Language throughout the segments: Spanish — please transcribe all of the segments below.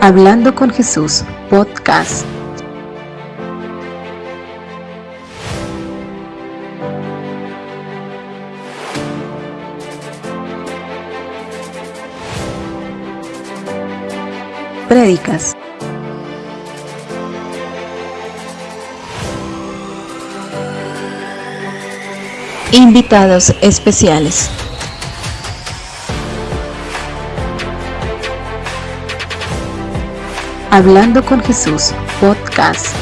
Hablando con Jesús, podcast. Prédicas. Invitados especiales. Hablando con Jesús, podcast.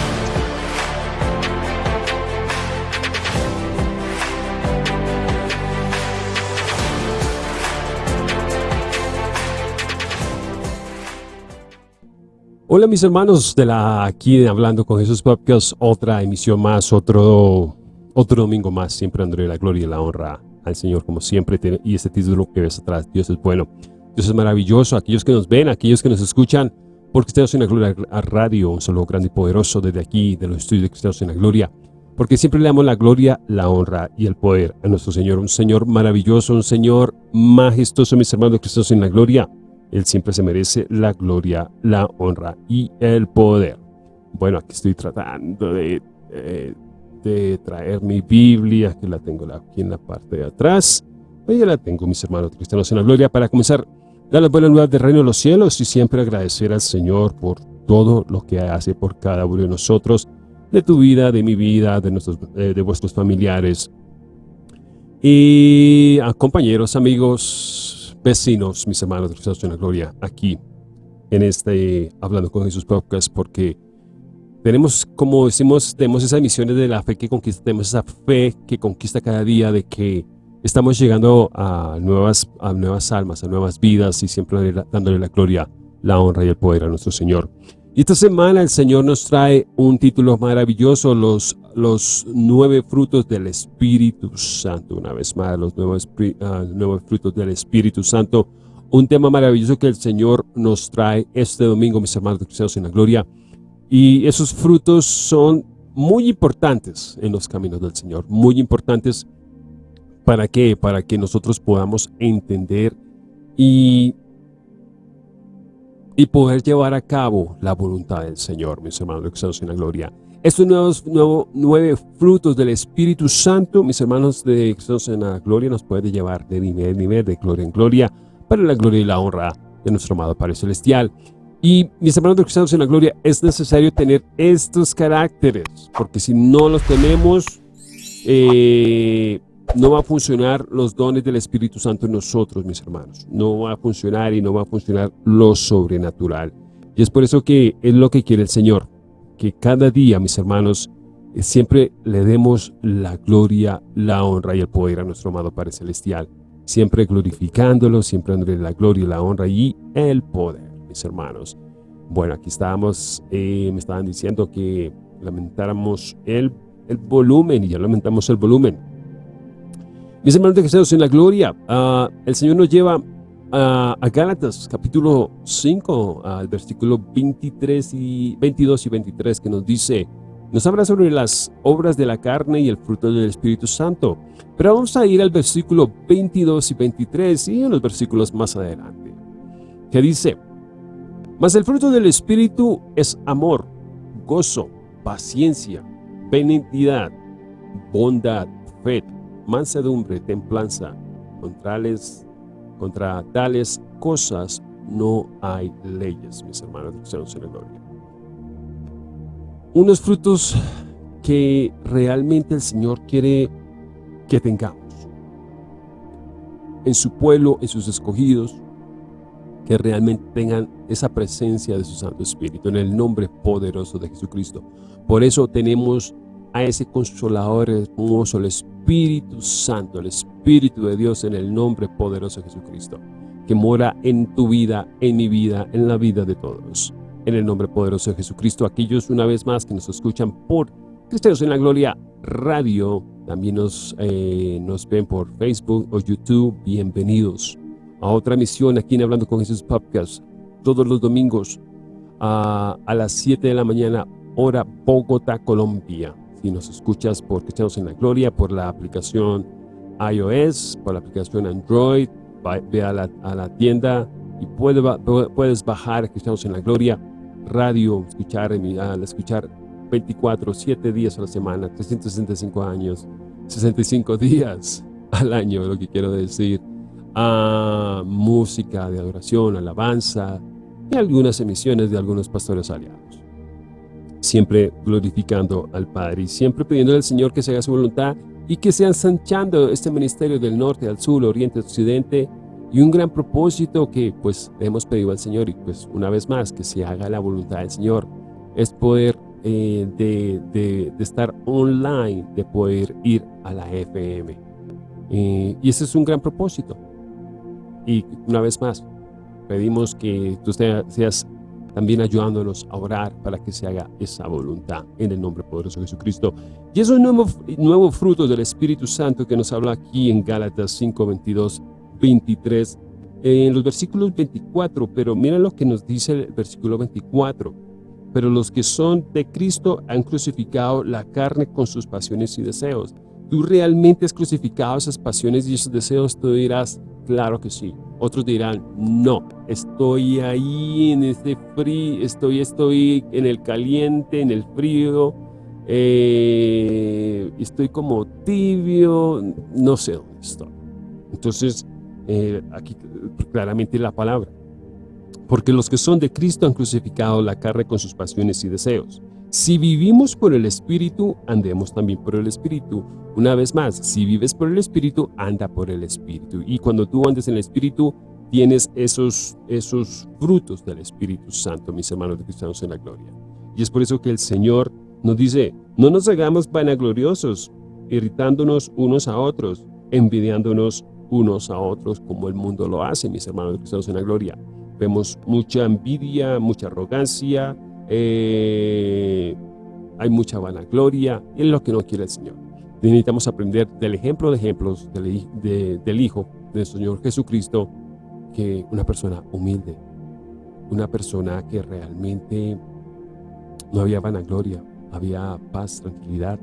Hola mis hermanos de la aquí de Hablando con Jesús Podcast, otra emisión más, otro, otro domingo más, siempre André la gloria y la honra al Señor como siempre, y este título que ves atrás, Dios es bueno, Dios es maravilloso, aquellos que nos ven, aquellos que nos escuchan, porque Cristianos en la Gloria a Radio, un saludo grande y poderoso desde aquí, de los estudios de Cristianos en la Gloria, porque siempre le damos la gloria, la honra y el poder a nuestro Señor, un Señor maravilloso, un Señor majestuoso, mis hermanos Cristianos en la Gloria, Él siempre se merece la gloria, la honra y el poder. Bueno, aquí estoy tratando de, eh, de traer mi Biblia, que la tengo aquí en la parte de atrás, ahí ya la tengo, mis hermanos Cristianos en la Gloria, para comenzar Dar las buenas nuevas del reino de los cielos y siempre agradecer al Señor por todo lo que hace por cada uno de nosotros, de tu vida, de mi vida, de, nuestros, eh, de vuestros familiares y a compañeros, amigos, vecinos, mis hermanos de Cristo en la Gloria, aquí en este Hablando con Jesús Podcast, porque tenemos, como decimos, tenemos esas misiones de la fe que conquista, tenemos esa fe que conquista cada día de que Estamos llegando a nuevas, a nuevas almas, a nuevas vidas y siempre dándole la gloria, la honra y el poder a nuestro Señor. Y esta semana el Señor nos trae un título maravilloso, los, los nueve frutos del Espíritu Santo. Una vez más, los nuevos, uh, nuevos frutos del Espíritu Santo. Un tema maravilloso que el Señor nos trae este domingo, mis hermanos cristianos en la gloria. Y esos frutos son muy importantes en los caminos del Señor, muy importantes ¿Para qué? Para que nosotros podamos entender y, y poder llevar a cabo la voluntad del Señor, mis hermanos que en la gloria. Estos nuevos, nuevo, nueve frutos del Espíritu Santo, mis hermanos de Cristo en la gloria, nos puede llevar de nivel en nivel, de gloria en gloria, para la gloria y la honra de nuestro amado Padre Celestial. Y mis hermanos de cristianos en la gloria, es necesario tener estos caracteres, porque si no los tenemos, eh, no va a funcionar los dones del Espíritu Santo en nosotros, mis hermanos. No va a funcionar y no va a funcionar lo sobrenatural. Y es por eso que es lo que quiere el Señor, que cada día, mis hermanos, eh, siempre le demos la gloria, la honra y el poder a nuestro amado Padre Celestial. Siempre glorificándolo, siempre dándole la gloria, la honra y el poder, mis hermanos. Bueno, aquí estábamos, eh, me estaban diciendo que lamentáramos el, el volumen y ya lamentamos el volumen. Mis hermanos de Jesús en la gloria, ah, el Señor nos lleva a, Gálatas capítulo 5, al versículo 23 y 22 y 23 que nos dice, nos habla sobre las obras de la carne y el fruto del Espíritu Santo. Pero vamos a ir al versículo 22 y 23 y en los versículos más adelante, que dice, Mas el fruto del Espíritu es amor, gozo, paciencia, benignidad, bondad, fe, mansedumbre, templanza. contra tales cosas no hay leyes, mis hermanos de en la gloria. Unos frutos que realmente el Señor quiere que tengamos. En su pueblo, en sus escogidos, que realmente tengan esa presencia de su Santo Espíritu, en el nombre poderoso de Jesucristo. Por eso tenemos a ese consolador hermoso, el Espíritu Santo, el Espíritu de Dios en el nombre poderoso de Jesucristo, que mora en tu vida, en mi vida, en la vida de todos. En el nombre poderoso de Jesucristo, aquellos una vez más que nos escuchan por Cristianos en la Gloria Radio, también nos, eh, nos ven por Facebook o YouTube, bienvenidos a otra misión aquí en Hablando con Jesús Podcast, todos los domingos a, a las 7 de la mañana, hora Bogotá, Colombia y nos escuchas por Cristianos en la Gloria, por la aplicación iOS, por la aplicación Android, ve a la, tienda y puedes bajar Cristianos en la Gloria radio, escuchar, escuchar 24, 7 días a la semana, 365 años, 65 días al año, lo que quiero decir, música de adoración, alabanza y algunas emisiones de algunos pastores aliados. Siempre glorificando al Padre y siempre pidiendo al Señor que se haga su voluntad y que sea ensanchando este ministerio del norte al sur, oriente, occidente y un gran propósito que pues hemos pedido al Señor y pues una vez más que se haga la voluntad del Señor es poder eh, de, de, estar online, de poder ir a la FM. Eh, y ese es un gran propósito. Y una vez más, pedimos que tú seas también ayudándonos a orar para que se haga esa voluntad en el nombre poderoso de Jesucristo. Y esos nuevos, nuevos frutos del Espíritu Santo que nos habla aquí en Gálatas 5, 22 23, en los versículos 24, pero mira lo que nos dice el versículo 24. Pero los que son de Cristo han crucificado la carne con sus pasiones y deseos. ¿Tú realmente has crucificado esas pasiones y esos deseos? Tú dirás, claro que sí. Otros dirán, no, estoy ahí en ese frío, estoy, estoy en el caliente, en el frío, eh, estoy como tibio, no sé dónde estoy. Entonces, eh, aquí claramente la palabra. Porque los que son de Cristo han crucificado la carne con sus pasiones y deseos. Si vivimos por el Espíritu, andemos también por el Espíritu. Una vez más, si vives por el Espíritu, anda por el Espíritu. Y cuando tú andes en el Espíritu, tienes esos, esos frutos del Espíritu Santo, mis hermanos de cristianos en la gloria. Y es por eso que el Señor nos dice, no nos hagamos vanagloriosos, irritándonos unos a otros, envidiándonos unos a otros como el mundo lo hace, mis hermanos cristianos en la gloria. Vemos mucha envidia, mucha arrogancia, eh, hay mucha vanagloria, es lo que no quiere el Señor. Necesitamos aprender del ejemplo de ejemplos del, del Hijo del Señor Jesucristo, que una persona humilde, una persona que realmente no había vanagloria, había paz, tranquilidad,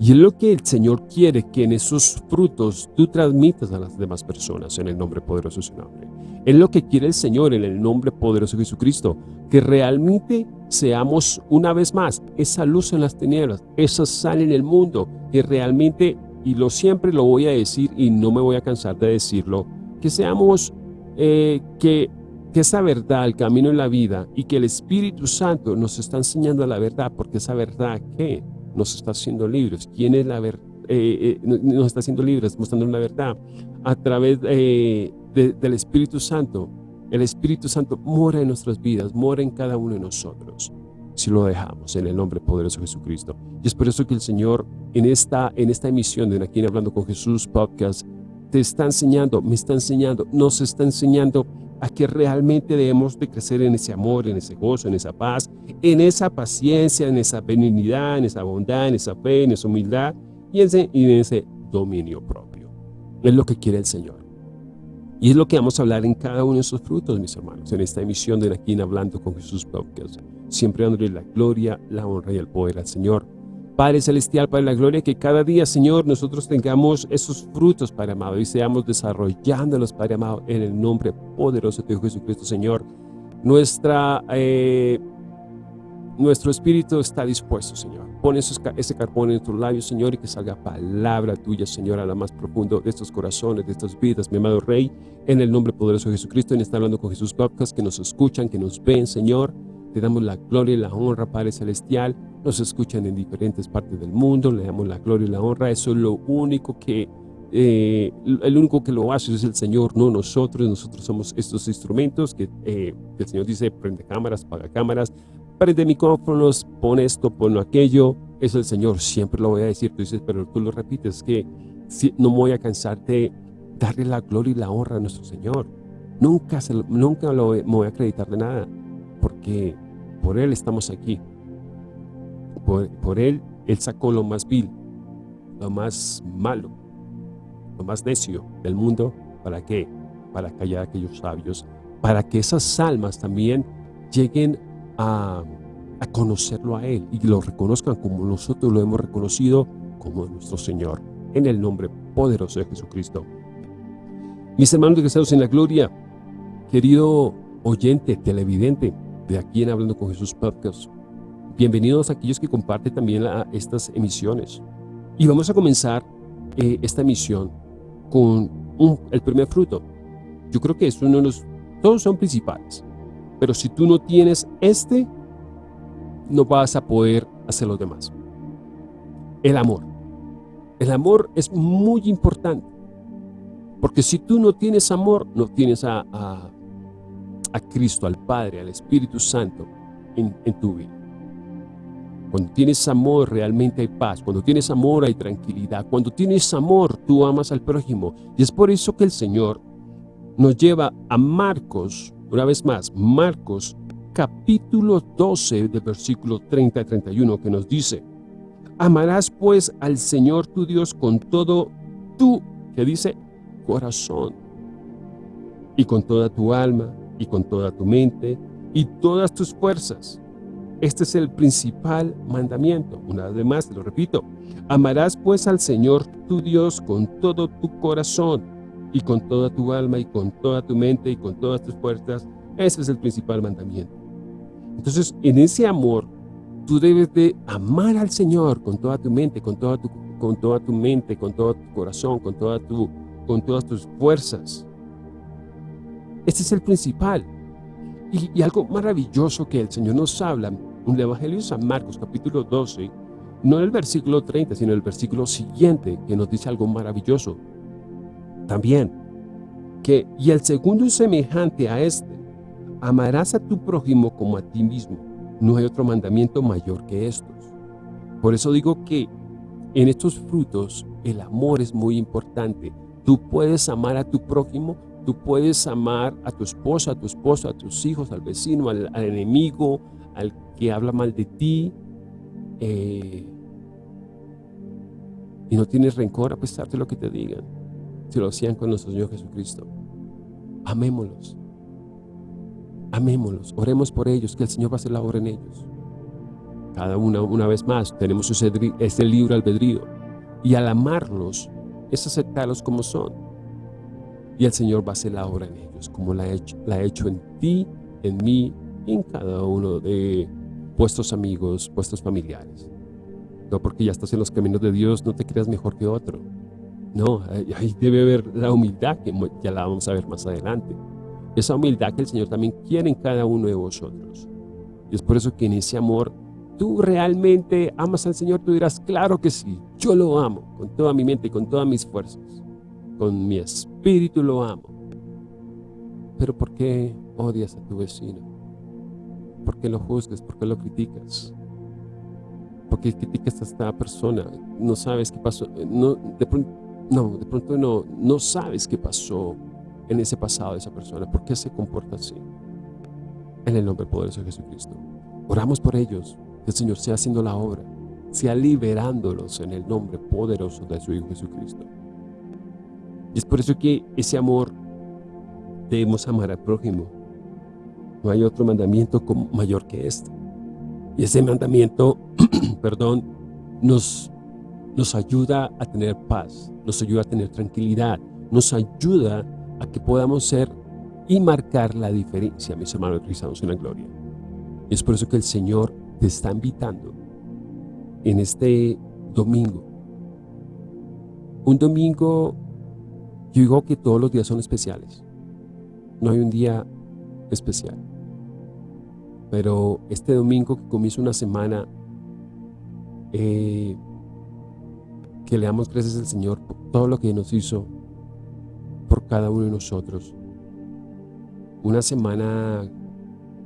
y es lo que el Señor quiere que en esos frutos tú transmitas a las demás personas en el nombre poderoso de su nombre. Es lo que quiere el Señor en el nombre poderoso de Jesucristo, que realmente seamos una vez más esa luz en las tinieblas, esa sal en el mundo, que realmente, y lo siempre lo voy a decir y no me voy a cansar de decirlo, que seamos, eh, que, que esa verdad, el camino en la vida y que el Espíritu Santo nos está enseñando la verdad, porque esa verdad, ¿qué? nos está haciendo libres. ¿Quién es la verdad? Eh, eh, nos está haciendo libres, mostrando la verdad a través eh, del Espíritu Santo. El Espíritu Santo mora en nuestras vidas, mora en cada uno de nosotros, si lo dejamos en el nombre poderoso de Jesucristo. Y es por eso que el Señor en esta, en emisión de Aquí Hablando con Jesús podcast te está enseñando, me está enseñando, nos está enseñando a que realmente debemos de crecer en ese amor, en ese gozo, en esa paz, en esa paciencia, en esa benignidad, en esa bondad, en esa fe, en esa humildad y en ese, en ese dominio propio. Es lo que quiere el Señor. Y es lo que vamos a hablar en cada uno de esos frutos, mis hermanos, en esta emisión de Aquí Hablando con Jesús Podcast. Siempre dándole la gloria, la honra y el poder al Señor Padre Celestial, Padre la Gloria, que cada día, Señor, nosotros tengamos esos frutos, Padre amado, y seamos desarrollándolos, Padre amado, en el nombre poderoso de Jesucristo, Señor. Nuestra, eh, nuestro espíritu está dispuesto, Señor. Pon ese carbón en tus labios, Señor, y que salga palabra tuya, Señor, a la más profundo de estos corazones, de estas vidas, mi amado Rey, en el nombre poderoso de Jesucristo, en está hablando con Jesús Podcast, que nos escuchan, que nos ven, Señor. Te damos la gloria y la honra, Padre Celestial, nos escuchan en diferentes partes del mundo, le damos la gloria y la honra, eso es lo único que, eh, el único que lo hace es el Señor, no nosotros, nosotros somos estos instrumentos que eh, el Señor dice, prende cámaras, paga cámaras, prende micrófonos, pon esto, pon aquello, es el Señor, siempre lo voy a decir, tú dices, pero tú lo repites, que no me voy a cansar de darle la gloria y la honra a nuestro Señor, nunca, nunca lo, me voy a acreditar de nada, porque por Él estamos aquí, por, él, él sacó lo más vil, lo más malo, lo más necio del mundo. ¿Para qué? Para callar a aquellos sabios, para que esas almas también lleguen a, conocerlo a Él y lo reconozcan como nosotros lo hemos reconocido como nuestro Señor, en el nombre poderoso de Jesucristo. Mis hermanos de Cristianos en la gloria, Querido oyente, televidente de aquí en Hablando con Jesús Podcast, bienvenidos a aquellos que comparten también estas emisiones. Y vamos a comenzar eh, esta emisión con el primer fruto. Yo creo que es uno de los, todos son principales, pero si tú no tienes este, no vas a poder hacer los demás. El amor. El amor es muy importante, porque si tú no tienes amor, no tienes a, a, Cristo, al Padre, al Espíritu Santo en, en tu vida. Cuando tienes amor realmente hay paz, cuando tienes amor hay tranquilidad, cuando tienes amor tú amas al prójimo. Y es por eso que el Señor nos lleva a Marcos, una vez más, Marcos capítulo 12 del versículo 30 y 31 que nos dice, Amarás pues al Señor tu Dios con todo tu, que dice, corazón, y con toda tu alma, y con toda tu mente, y todas tus fuerzas. Este es el principal mandamiento. Una vez más, te lo repito. Amarás pues al Señor tu Dios con todo tu corazón y con toda tu alma y con toda tu mente y con todas tus fuerzas. Ese es el principal mandamiento. Entonces, en ese amor, tú debes de amar al Señor con toda tu mente, con toda tu, con toda tu mente, con todo tu corazón, con, toda tu, con todas tus fuerzas. Este es el principal. Y, algo maravilloso que el Señor nos habla en el Evangelio de San Marcos, capítulo 12, no el versículo 30, sino el versículo siguiente, que nos dice algo maravilloso. También, que, y el segundo es semejante a este, amarás a tu prójimo como a ti mismo. No hay otro mandamiento mayor que estos. Por eso digo que en estos frutos el amor es muy importante. Tú puedes amar a tu prójimo Tú puedes amar a tu esposa, a tu esposo, a tus hijos, al vecino, al, enemigo, al que habla mal de ti. Eh, y no tienes rencor a pesar lo que te digan. Si lo hacían con nuestro Señor Jesucristo. Amémoslos. Amémoslos. Oremos por ellos, que el Señor va a hacer la obra en ellos. Cada una, una vez más, tenemos ese libro albedrío. Y al amarlos, es aceptarlos como son y el Señor va a hacer la obra en ellos, como la ha hecho, en ti, en mí en cada uno de vuestros amigos, vuestros familiares. No porque ya estás en los caminos de Dios, no te creas mejor que otro. No, ahí debe haber la humildad, que ya la vamos a ver más adelante. Esa humildad que el Señor también quiere en cada uno de vosotros. Y es por eso que en ese amor, tú realmente amas al Señor, tú dirás, claro que sí, yo lo amo con toda mi mente y con todas mis fuerzas con mi espíritu lo amo. Pero ¿por qué odias a tu vecino? ¿Por qué lo juzgas? ¿Por qué lo criticas? ¿Por qué criticas a esta persona? No sabes qué pasó. No, de pronto no, de pronto no, no sabes qué pasó en ese pasado de esa persona. ¿Por qué se comporta así? En el nombre poderoso de Jesucristo. Oramos por ellos. Que el Señor sea haciendo la obra. Sea liberándolos en el nombre poderoso de su Hijo Jesucristo. Y es por eso que ese amor debemos amar al prójimo. No hay otro mandamiento mayor que este. Y ese mandamiento, perdón, nos, nos ayuda a tener paz, nos ayuda a tener tranquilidad, nos ayuda a que podamos ser y marcar la diferencia, mis hermanos cristianos en la gloria. Es por eso que el Señor te está invitando en este domingo. Un domingo yo digo que todos los días son especiales. No hay un día especial. Pero este domingo que comienza una semana, eh, que le damos gracias al Señor por todo lo que nos hizo por cada uno de nosotros. Una semana,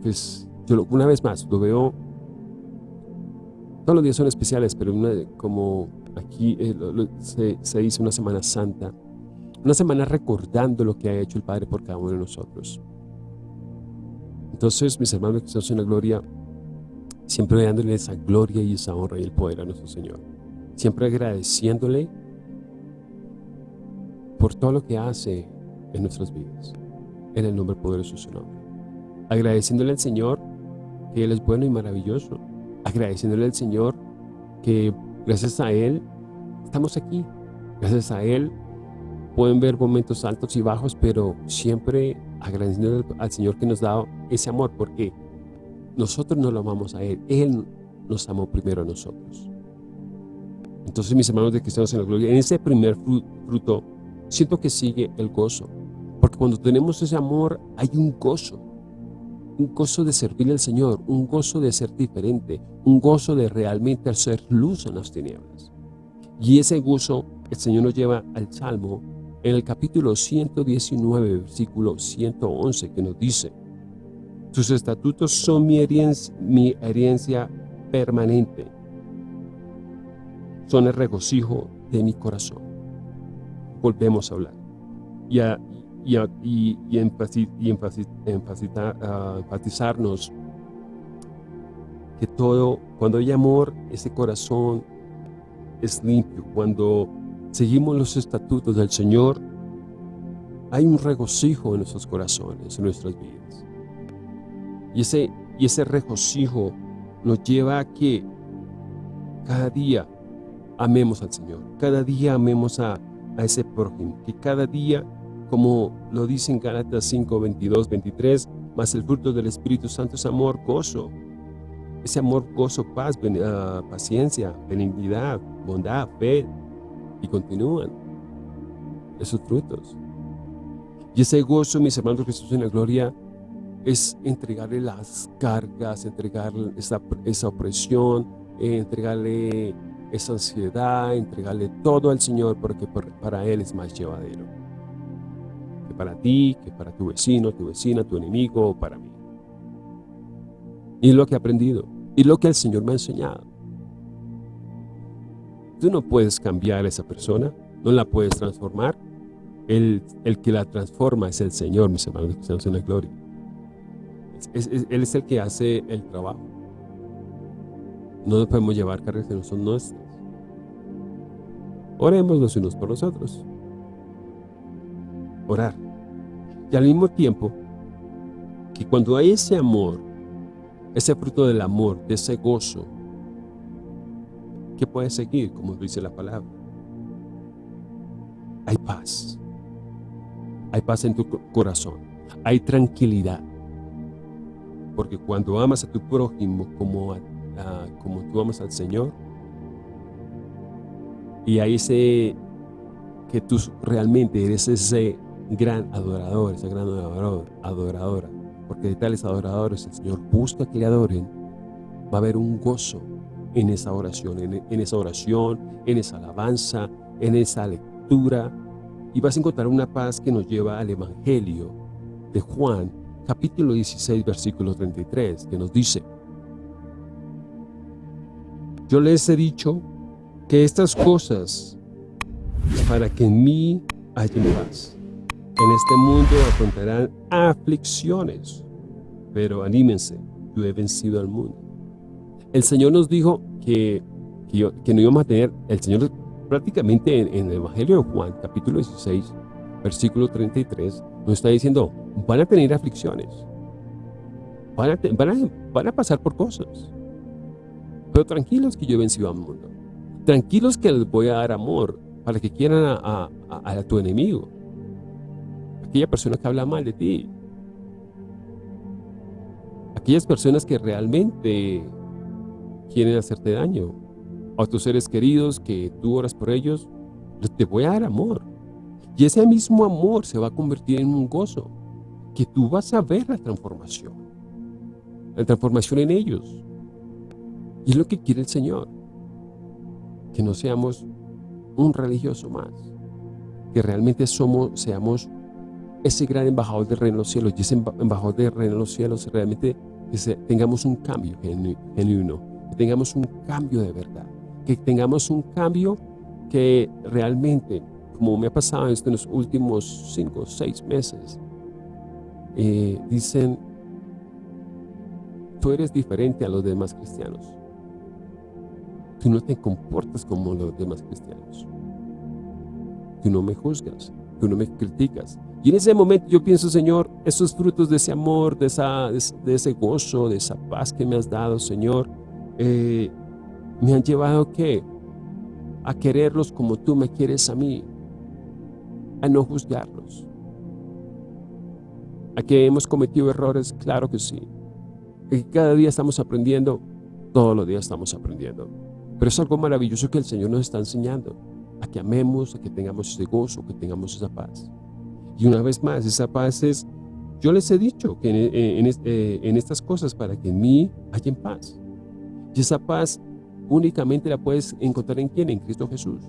pues, yo una vez más, lo veo, todos los días son especiales, pero como aquí eh, se, se dice una semana santa, una semana recordando lo que ha hecho el Padre por cada uno de nosotros. Entonces, mis hermanos que estamos en la gloria, siempre dándole esa gloria y esa honra y el poder a nuestro Señor. Siempre agradeciéndole por todo lo que hace en nuestras vidas. En el nombre poderoso de su nombre. Agradeciéndole al Señor que Él es bueno y maravilloso. Agradeciéndole al Señor que gracias a Él estamos aquí. Gracias a Él pueden ver momentos altos y bajos, pero siempre agradeciendo al Señor que nos da ese amor, porque nosotros no lo amamos a Él, Él nos amó primero a nosotros. Entonces, mis hermanos de cristianos en la gloria, en ese primer fruto, siento que sigue el gozo, porque cuando tenemos ese amor, hay un gozo, un gozo de servir al Señor, un gozo de ser diferente, un gozo de realmente hacer luz en las tinieblas. Y ese gozo el Señor nos lleva al Salmo en el capítulo 119, versículo 111, que nos dice, tus estatutos son mi herencia permanente, son el regocijo de mi corazón. Volvemos a hablar y a, y, y, y, enfatizarnos que todo, cuando hay amor, ese corazón es limpio. Cuando seguimos los estatutos del Señor, hay un regocijo en nuestros corazones, en nuestras vidas. Y ese, y ese regocijo nos lleva a que cada día amemos al Señor, cada día amemos a, ese prójimo, que cada día, como lo dice en Gálatas 5, 22, 23, más el fruto del Espíritu Santo es amor, gozo, ese amor, gozo, paz, ah, paciencia, benignidad, bondad, fe, y continúan esos frutos. Y ese gozo, mis hermanos Jesús en la gloria, es entregarle las cargas, entregarle esa, opresión, entregarle esa ansiedad, entregarle todo al Señor porque para Él es más llevadero. Que para ti, que para tu vecino, tu vecina, tu enemigo o para mí. Y es lo que he aprendido. Y lo que el Señor me ha enseñado. Tú no puedes cambiar a esa persona, no la puedes transformar. El, el que la transforma es el Señor, mis hermanos estamos en la gloria. él es el que hace el trabajo. No nos podemos llevar cargas que no son nuestras. Oremos los unos por los otros. Orar. Y al mismo tiempo, que cuando hay ese amor, ese fruto del amor, de ese gozo, que puede seguir, como dice la palabra. Hay paz. Hay paz en tu corazón. Hay tranquilidad. Porque cuando amas a tu prójimo como, como tú amas al Señor, y hay ese, que tú realmente eres ese gran adorador, esa gran adoradora, porque de tales adoradores el Señor busca que le adoren, va a haber un gozo en esa oración, en, esa oración, en esa alabanza, en esa lectura, y vas a encontrar una paz que nos lleva al Evangelio de Juan, capítulo 16, versículo 33, que nos dice, Yo les he dicho que estas cosas para que en mí haya paz. En este mundo afrontarán aflicciones, pero anímense, yo he vencido al mundo. El Señor nos dijo que, que, no íbamos a tener, el Señor prácticamente en, el Evangelio de Juan, capítulo 16, versículo 33, nos está diciendo, van a tener aflicciones, van a, van a, pasar por cosas, pero tranquilos que yo he vencido al mundo, tranquilos que les voy a dar amor para que quieran a, tu enemigo, aquella persona que habla mal de ti, aquellas personas que realmente quieren hacerte daño. A tus seres queridos que tú oras por ellos, te voy a dar amor. Y ese mismo amor se va a convertir en un gozo, que tú vas a ver la transformación. La transformación en ellos. Y es lo que quiere el Señor. Que no seamos un religioso más. Que realmente somos, seamos ese gran embajador del reino de los cielos. Y ese embajador del reino de los cielos realmente que tengamos un cambio genuino que tengamos un cambio de verdad, que tengamos un cambio que realmente, como me ha pasado en los últimos cinco o seis meses, eh, dicen, tú eres diferente a los demás cristianos. Tú no te comportas como los demás cristianos. Tú no me juzgas, tú no me criticas. Y en ese momento yo pienso, Señor, esos frutos de ese amor, de, esa, de ese gozo, de esa paz que me has dado, Señor, eh, me han llevado ¿qué? a quererlos como tú me quieres a mí. a no juzgarlos. ¿A que hemos cometido errores? Claro que sí. que cada día estamos aprendiendo, todos los días estamos aprendiendo. Pero es algo maravilloso que el Señor nos está enseñando, a que amemos, a que tengamos ese gozo, que tengamos esa paz. Y una vez más, esa paz es, yo les he dicho que en, eh, en estas cosas para que en mí haya paz. Y esa paz únicamente la puedes encontrar en quién? En Cristo Jesús.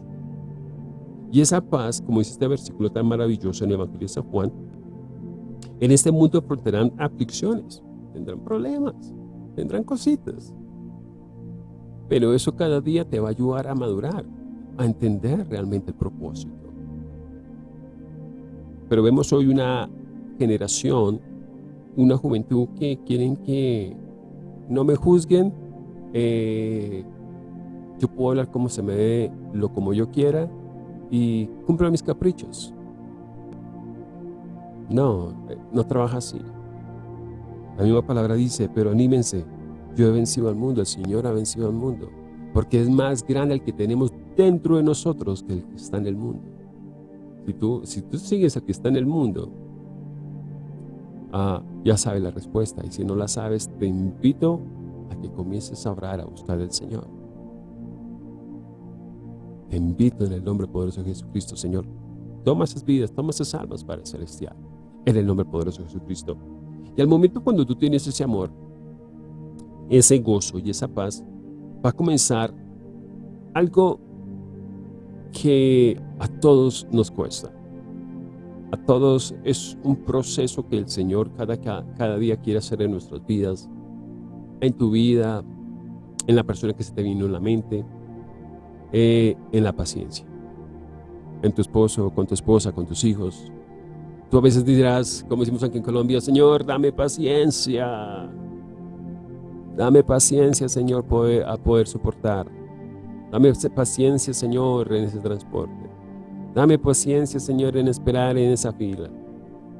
Y esa paz, como dice este versículo tan maravilloso en el Evangelio de San Juan, en este mundo tendrán aflicciones, tendrán problemas, tendrán cositas. Pero eso cada día te va a ayudar a madurar, a entender realmente el propósito. Pero vemos hoy una generación, una juventud que quieren que no me juzguen, eh, yo puedo hablar como se me ve, lo como yo quiera y cumplo mis caprichos. No, eh, no trabaja así. La misma palabra dice, pero anímense, yo he vencido al mundo, el Señor ha vencido al mundo, porque es más grande el que tenemos dentro de nosotros que el que está en el mundo. Si tú, si tú sigues al que está en el mundo, ah, ya sabes la respuesta, y si no la sabes, te invito a que comiences a orar, a buscar al Señor. Te invito en el nombre poderoso de Jesucristo, Señor. Toma esas vidas, toma esas almas para el celestial. En el nombre poderoso de Jesucristo. Y al momento cuando tú tienes ese amor, ese gozo y esa paz, va a comenzar algo que a todos nos cuesta. A todos es un proceso que el Señor cada, cada día quiere hacer en nuestras vidas, en tu vida, en la persona que se te vino en la mente, eh, en la paciencia. En tu esposo, con tu esposa, con tus hijos. Tú a veces dirás, como decimos aquí en Colombia, Señor, dame paciencia. Dame paciencia, Señor, a poder soportar. Dame paciencia, Señor, en ese transporte. Dame paciencia, Señor, en esperar en esa fila.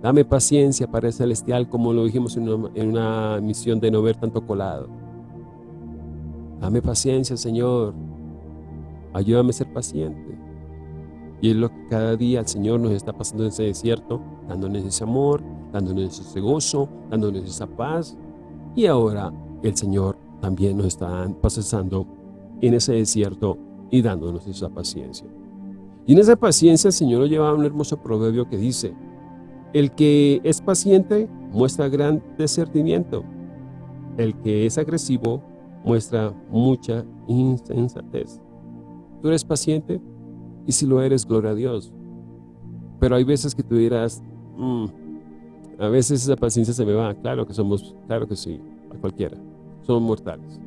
Dame paciencia para el celestial, como lo dijimos en una, en una misión de no ver tanto colado. Dame paciencia, Señor, Ayúdame a ser paciente. Y es lo que cada día el Señor nos está pasando en ese desierto, dándonos ese amor, dándonos ese gozo, dándonos esa paz. Y ahora el Señor también nos está pasando en ese desierto y dándonos esa paciencia. Y en esa paciencia el Señor nos lleva a un hermoso proverbio que dice, el que es paciente muestra gran discernimiento, el que es agresivo muestra mucha insensatez. Tú eres paciente y si lo eres, gloria a Dios. Pero hay veces que tú dirás, mm, a veces esa paciencia se me va. Claro que somos, claro que sí, a cualquiera. Somos mortales.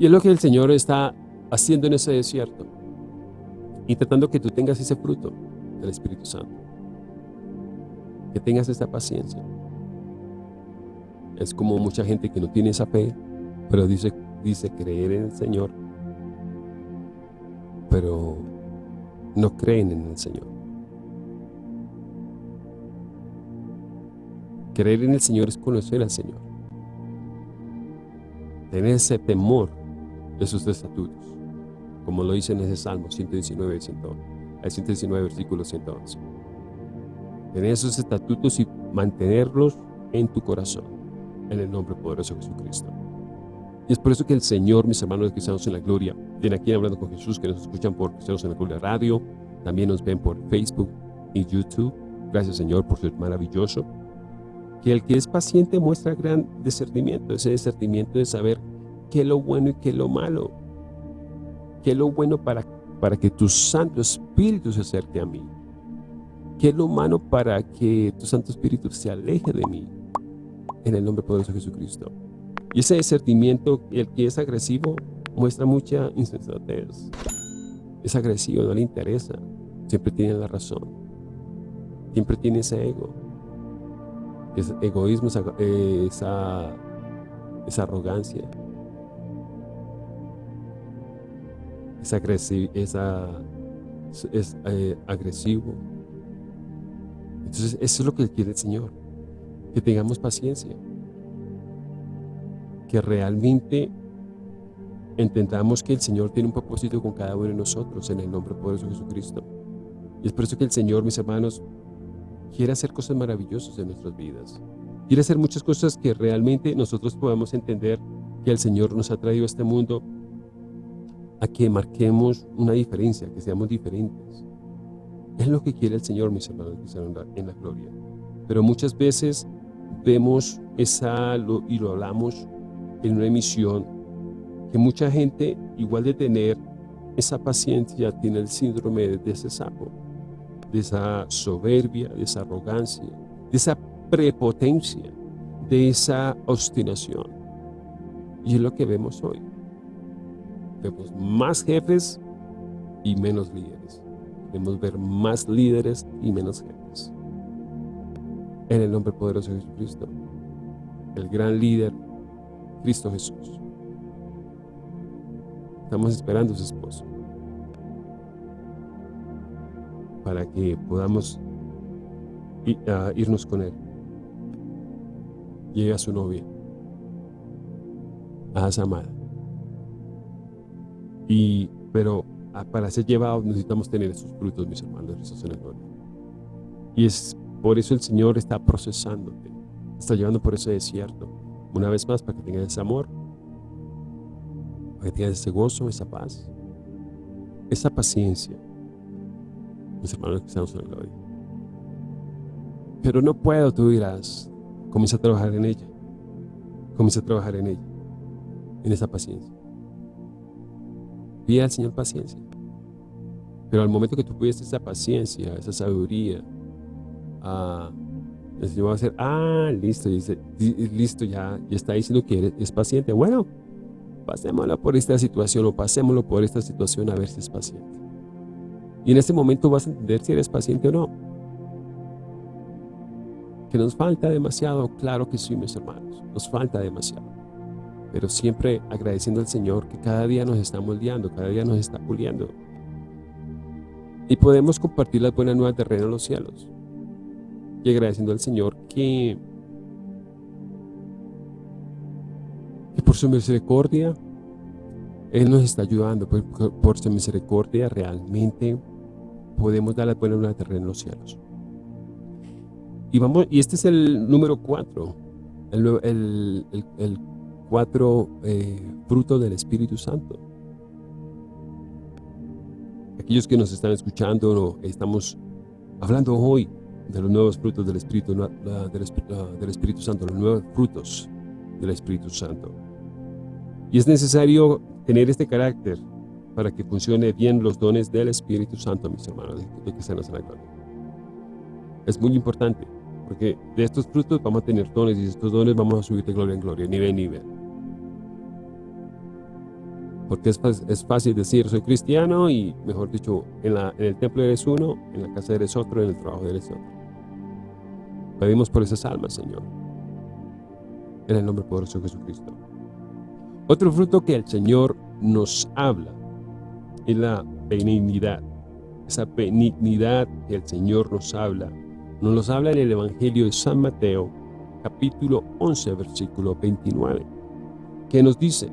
Y es lo que el Señor está haciendo en ese desierto. Y tratando que tú tengas ese fruto del Espíritu Santo. Que tengas esta paciencia. Es como mucha gente que no tiene esa fe, pero dice, dice creer en el Señor pero no creen en el Señor. Creer en el Señor es conocer al Señor. Tener ese temor de sus estatutos, como lo dice en ese Salmo 119, 119 versículo 111. Tener esos estatutos y mantenerlos en tu corazón, en el nombre poderoso de Jesucristo. Y es por eso que el Señor, mis hermanos cristianos en la gloria, tiene aquí hablando con Jesús, que nos escuchan por Cristianos en la Gloria Radio, también nos ven por Facebook y YouTube. Gracias Señor por ser maravilloso. Que el que es paciente muestra gran discernimiento, ese discernimiento de saber qué es lo bueno y qué es lo malo. Qué es lo bueno para, para que tu Santo Espíritu se acerque a mí. Qué es lo malo para que tu Santo Espíritu se aleje de mí. En el nombre poderoso de Jesucristo. Y ese discernimiento, el que es agresivo, muestra mucha insensatez. Es agresivo, no le interesa. Siempre tiene la razón. Siempre tiene ese ego. Ese egoísmo, esa, esa, arrogancia. Esa esa, es eh, agresivo. Entonces, eso es lo que quiere el Señor. Que tengamos paciencia que realmente entendamos que el Señor tiene un propósito con cada uno de nosotros en el nombre poderoso de Jesucristo. Y es por eso que el Señor, mis hermanos, quiere hacer cosas maravillosas en nuestras vidas. Quiere hacer muchas cosas que realmente nosotros podamos entender que el Señor nos ha traído a este mundo a que marquemos una diferencia, que seamos diferentes. Es lo que quiere el Señor, mis hermanos, en la gloria. Pero muchas veces vemos esa, y lo hablamos en una emisión, que mucha gente, igual de tener esa paciencia, tiene el síndrome de ese sapo, de esa soberbia, de esa arrogancia, de esa prepotencia, de esa obstinación. Y es lo que vemos hoy. Vemos más jefes y menos líderes. Vemos ver más líderes y menos jefes. En el nombre poderoso de Jesucristo, el gran líder, Cristo Jesús. Estamos esperando a su esposo para que podamos irnos con él. Llega su novia, a amada. Y, pero para ser llevados necesitamos tener esos frutos, mis hermanos, en la gloria. Y es por eso el Señor está procesándote, está llevando por ese desierto. Una vez más, para que tengas ese amor, para que tengas ese gozo, esa paz, esa paciencia. Hermanos que estamos en la gloria. Pero no puedo, tú dirás, comienza a trabajar en ella. Comienza a trabajar en ella, en esa paciencia. Pide al Señor paciencia. Pero al momento que tú pides esa paciencia, esa sabiduría, ah, el Señor va a decir, ah, listo, dice, listo, ya, ya está diciendo que es paciente. Bueno, pasémoslo por esta situación o pasémoslo por esta situación a ver si es paciente. Y en este momento vas a entender si eres paciente o no. Que nos falta demasiado, claro que sí, mis hermanos, nos falta demasiado pero siempre agradeciendo al Señor que cada día nos está moldeando, cada día nos está puliendo. Y podemos compartir las buenas nuevas de reino en los cielos. Y agradeciendo al Señor que, que por su misericordia, Él nos está ayudando, por su misericordia realmente podemos dar las buenas nuevas en los cielos. Y, vamos, y este es el número cuatro, el, el, el cuatro eh, frutos del Espíritu Santo. Aquellos que nos están escuchando, estamos hablando hoy de los nuevos frutos del Espíritu, del Espíritu Santo, los nuevos frutos del Espíritu Santo. Y es necesario tener este carácter para que funcione bien los dones del Espíritu Santo, mis hermanos, de están en la gloria. Es muy importante, porque de estos frutos vamos a tener dones y de estos dones vamos a subir de gloria en gloria, nivel en nivel. Porque es, fácil decir, soy cristiano y, mejor dicho, en, en el templo eres uno, en la casa eres otro, en el trabajo eres otro. Pedimos por esas almas, Señor. En el nombre poderoso de Jesucristo. Otro fruto que el Señor nos habla es la benignidad. Esa benignidad que el Señor nos habla. Nos los habla en el Evangelio de San Mateo, capítulo 11, versículo 29, que nos dice,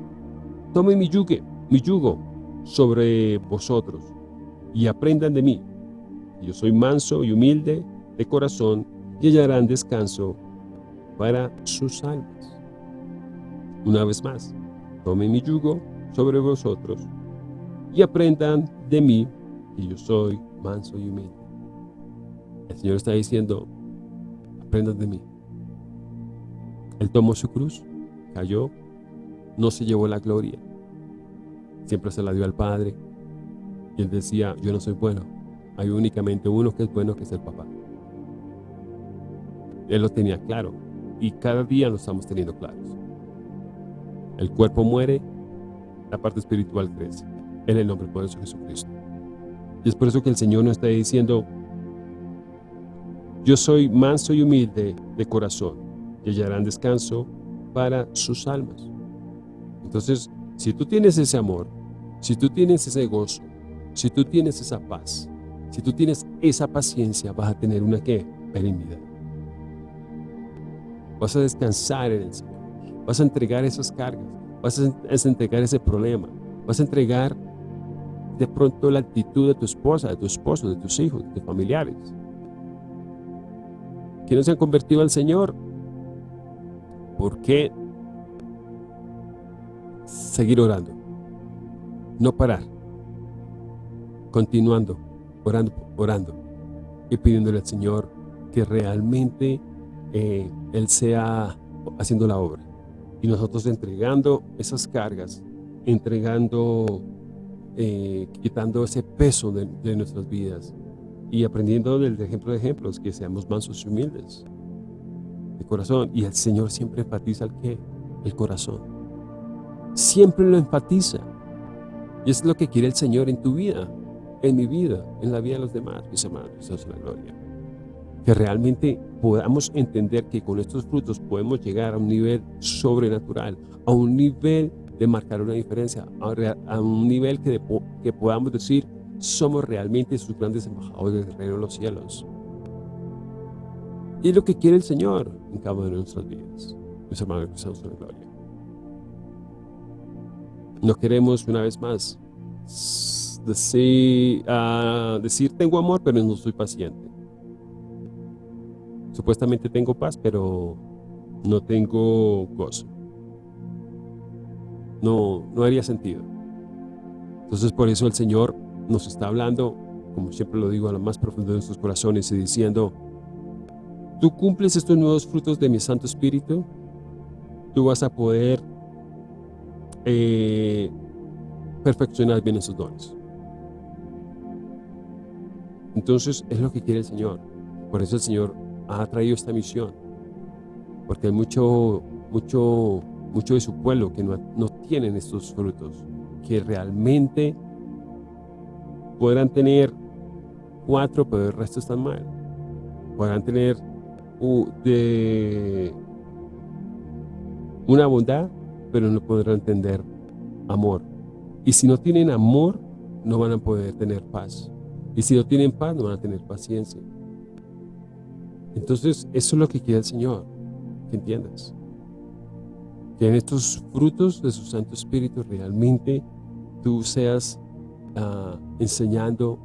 Tomen mi yugo, mi yugo sobre vosotros y aprendan de mí. Yo soy manso y humilde de corazón y hallarán descanso para sus almas. Una vez más, tomen mi yugo sobre vosotros y aprendan de mí, que yo soy manso y humilde. El Señor está diciendo, aprendan de mí. Él tomó su cruz, cayó, no se llevó la gloria, siempre se la dio al Padre. Y él decía, yo no soy bueno, hay únicamente uno que es bueno, que es el papá. Él lo tenía claro, y cada día lo estamos teniendo claros. El cuerpo muere, la parte espiritual crece, en el nombre poderoso de Jesucristo. Y es por eso que el Señor nos está diciendo, yo soy manso y humilde de corazón, y hallarán descanso para sus almas. Entonces, si tú tienes ese amor, si tú tienes ese gozo, si tú tienes esa paz, si tú tienes esa paciencia, vas a tener una ¿qué? Benignidad. Vas a descansar en el Señor. Vas a entregar esas cargas. Vas a entregar ese problema. Vas a entregar de pronto la actitud de tu esposa, de tu esposo, de tus hijos, de tus familiares? Que no se han convertido al Señor. ¿Por qué seguir orando? No parar. Continuando, orando, orando y pidiéndole al Señor que realmente eh, Él sea haciendo la obra. Y nosotros entregando esas cargas, entregando, eh, quitando ese peso de, nuestras vidas y aprendiendo del ejemplo de ejemplos, que seamos mansos y humildes de corazón. Y el Señor siempre enfatiza el qué? El corazón. Siempre lo enfatiza. Y es lo que quiere el Señor en tu vida, en mi vida, en la vida de los demás, mis hermanos, Dios es la gloria que realmente podamos entender que con estos frutos podemos llegar a un nivel sobrenatural, a un nivel de marcar una diferencia, a, un nivel que, que podamos decir, somos realmente sus grandes embajadores del reino de los cielos. Y es lo que quiere el Señor en cada una de nuestras vidas, mis hermanos que la gloria. No queremos una vez más decir, uh, decir tengo amor, pero no soy paciente. Supuestamente tengo paz, pero no tengo gozo. No, no haría sentido. Entonces por eso el Señor nos está hablando, como siempre lo digo, a lo más profundo de nuestros corazones y diciendo, tú cumples estos nuevos frutos de mi Santo Espíritu, tú vas a poder eh, perfeccionar bien esos dones. Entonces es lo que quiere el Señor. Por eso el Señor ha traído esta misión. Porque hay mucho, mucho, mucho de su pueblo que no tienen estos frutos, que realmente podrán tener cuatro, pero el resto están mal. Podrán tener de una bondad, pero no podrán entender amor. Y si no tienen amor, no van a poder tener paz. Y si no tienen paz, no van a tener paciencia. Entonces, eso es lo que quiere el Señor, que entiendas. Que en estos frutos de su Santo Espíritu realmente tú seas uh, enseñando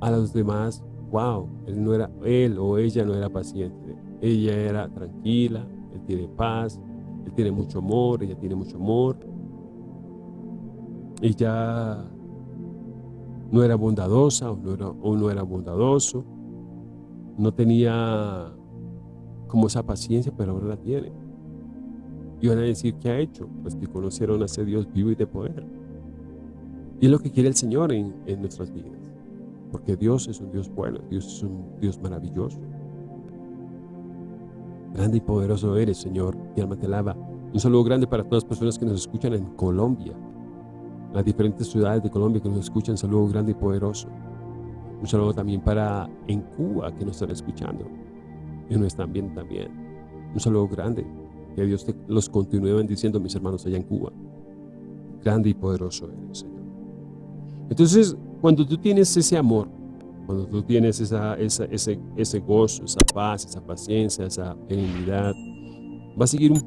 a los demás, wow, él, no era, él o ella no era paciente, ella era tranquila, él tiene paz, él tiene mucho amor, ella tiene mucho amor, ella no era bondadosa o no era, o no era bondadoso, no tenía como esa paciencia, pero ahora la tiene. Y van a decir, ¿qué ha hecho? Pues que conocieron a ese Dios vivo y de poder. Y es lo que quiere el Señor en, nuestras vidas. Porque Dios es un Dios bueno, Dios es un Dios maravilloso. Grande y poderoso eres, Señor, y alma te alaba. Un saludo grande para todas las personas que nos escuchan en Colombia, las diferentes ciudades de Colombia que nos escuchan, saludo grande y poderoso. Un saludo también para en Cuba que nos están escuchando y nos están viendo también. Un saludo grande. Que Dios los continúe bendiciendo, mis hermanos allá en Cuba. Grande y poderoso eres, Señor. Entonces, cuando tú tienes ese amor, cuando tú tienes esa, ese, ese gozo, esa paz, esa paciencia, esa benignidad, va a seguir un,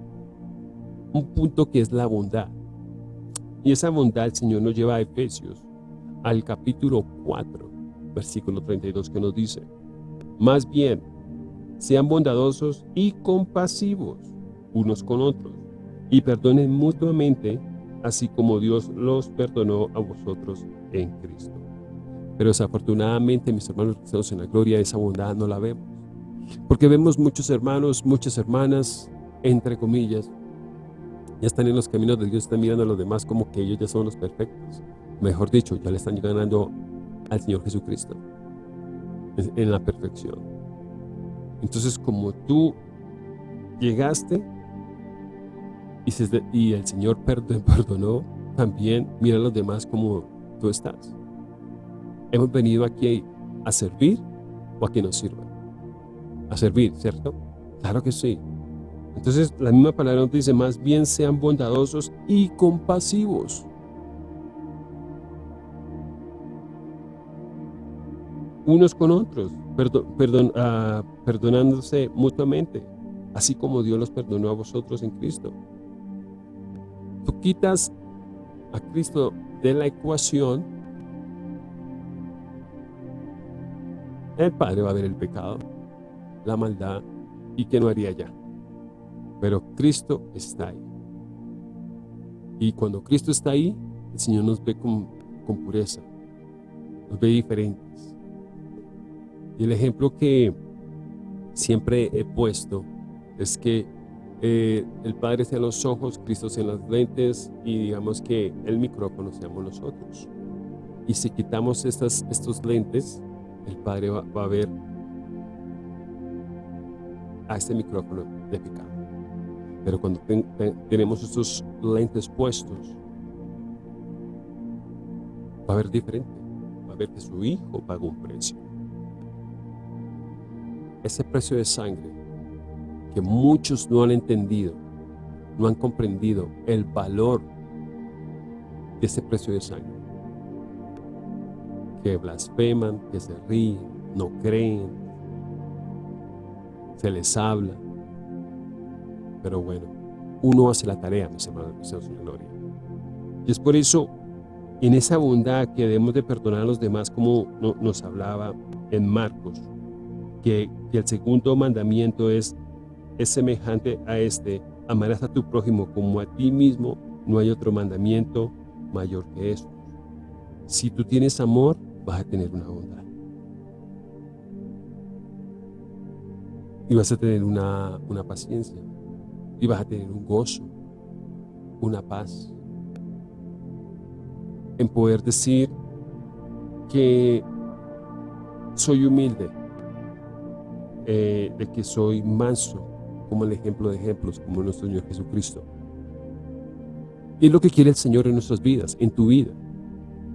un punto que es la bondad. Y esa bondad el Señor nos lleva a Efesios, al capítulo 4, versículo 32 que nos dice, más bien, sean bondadosos y compasivos unos con otros, y perdonen mutuamente, así como Dios los perdonó a vosotros en Cristo. Pero desafortunadamente, mis hermanos estamos en la gloria, esa bondad no la vemos. Porque vemos muchos hermanos, muchas hermanas, entre comillas, ya están en los caminos de Dios, están mirando a los demás como que ellos ya son los perfectos. Mejor dicho, ya le están ganando al Señor Jesucristo en la perfección. Entonces, como tú llegaste y, el Señor perdonó, también mira a los demás como tú estás. Hemos venido aquí a servir o a que nos sirvan. A servir, ¿cierto? Claro que sí. Entonces, la misma palabra nos dice, más bien sean bondadosos y compasivos unos con otros, perdón, ah, perdonándose mutuamente, así como Dios los perdonó a vosotros en Cristo tú quitas a Cristo de la ecuación, el Padre va a ver el pecado, la maldad y que no haría ya. Pero Cristo está ahí. Y cuando Cristo está ahí, el Señor nos ve con, con pureza, nos ve diferentes. Y el ejemplo que siempre he puesto es que eh, el Padre sea los ojos, Cristo sea las lentes y digamos que el micrófono seamos nosotros. Y si quitamos estas, estos lentes, el Padre va, a ver a este micrófono de pecado. Pero cuando tenemos estos lentes puestos, va a ver diferente. Va a ver que su Hijo pagó un precio. Ese precio de sangre que muchos no han entendido, no han comprendido el valor de ese precio de sangre que blasfeman, que se ríen, no creen, se les habla. Pero bueno, uno hace la tarea, mis hermanos, mis gloria. Y es por eso, en esa bondad que debemos de perdonar a los demás, como nos hablaba en Marcos, que el segundo mandamiento es, es semejante a este, amarás a tu prójimo como a ti mismo, no hay otro mandamiento mayor que esto. Si tú tienes amor, vas a tener una bondad. Y vas a tener una, una paciencia. Y vas a tener un gozo, una paz. En poder decir que soy humilde, eh, de que soy manso, como el ejemplo de ejemplos, como nuestro Señor Jesucristo. Y es lo que quiere el Señor en nuestras vidas, en tu vida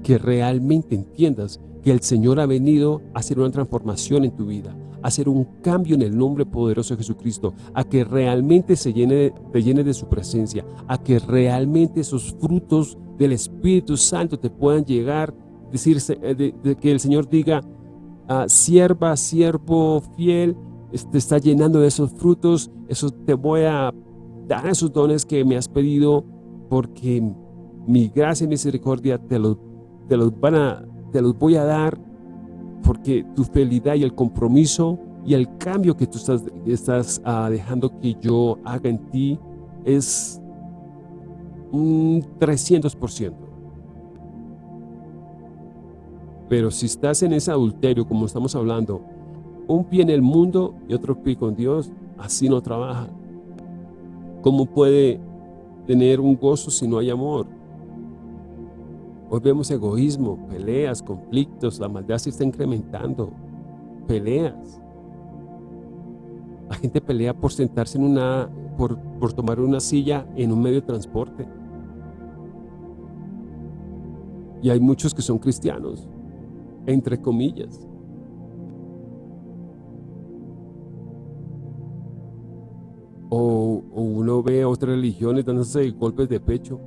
que realmente entiendas que el Señor ha venido a hacer una transformación en tu vida, a hacer un cambio en el nombre poderoso de Jesucristo, a que realmente se llene, te llene de su presencia, a que realmente esos frutos del Espíritu Santo te puedan llegar, decirse, eh, de, que el Señor diga, ah, sierva, siervo fiel, te está llenando de esos frutos, eso te voy a dar esos dones que me has pedido, porque mi gracia y misericordia te los te los, van a, te los voy a dar porque tu fidelidad y el compromiso y el cambio que tú estás, estás ah, dejando que yo haga en ti es un 300%. Pero si estás en ese adulterio, como estamos hablando, un pie en el mundo y otro pie con Dios, así no trabaja. ¿Cómo puede tener un gozo si no hay amor? Hoy vemos egoísmo, peleas, conflictos, la maldad se está incrementando, peleas. La gente pelea por sentarse en una, por, por tomar una silla en un medio de transporte. Y hay muchos que son cristianos, entre comillas. O, uno ve a otras religiones dándose golpes de pecho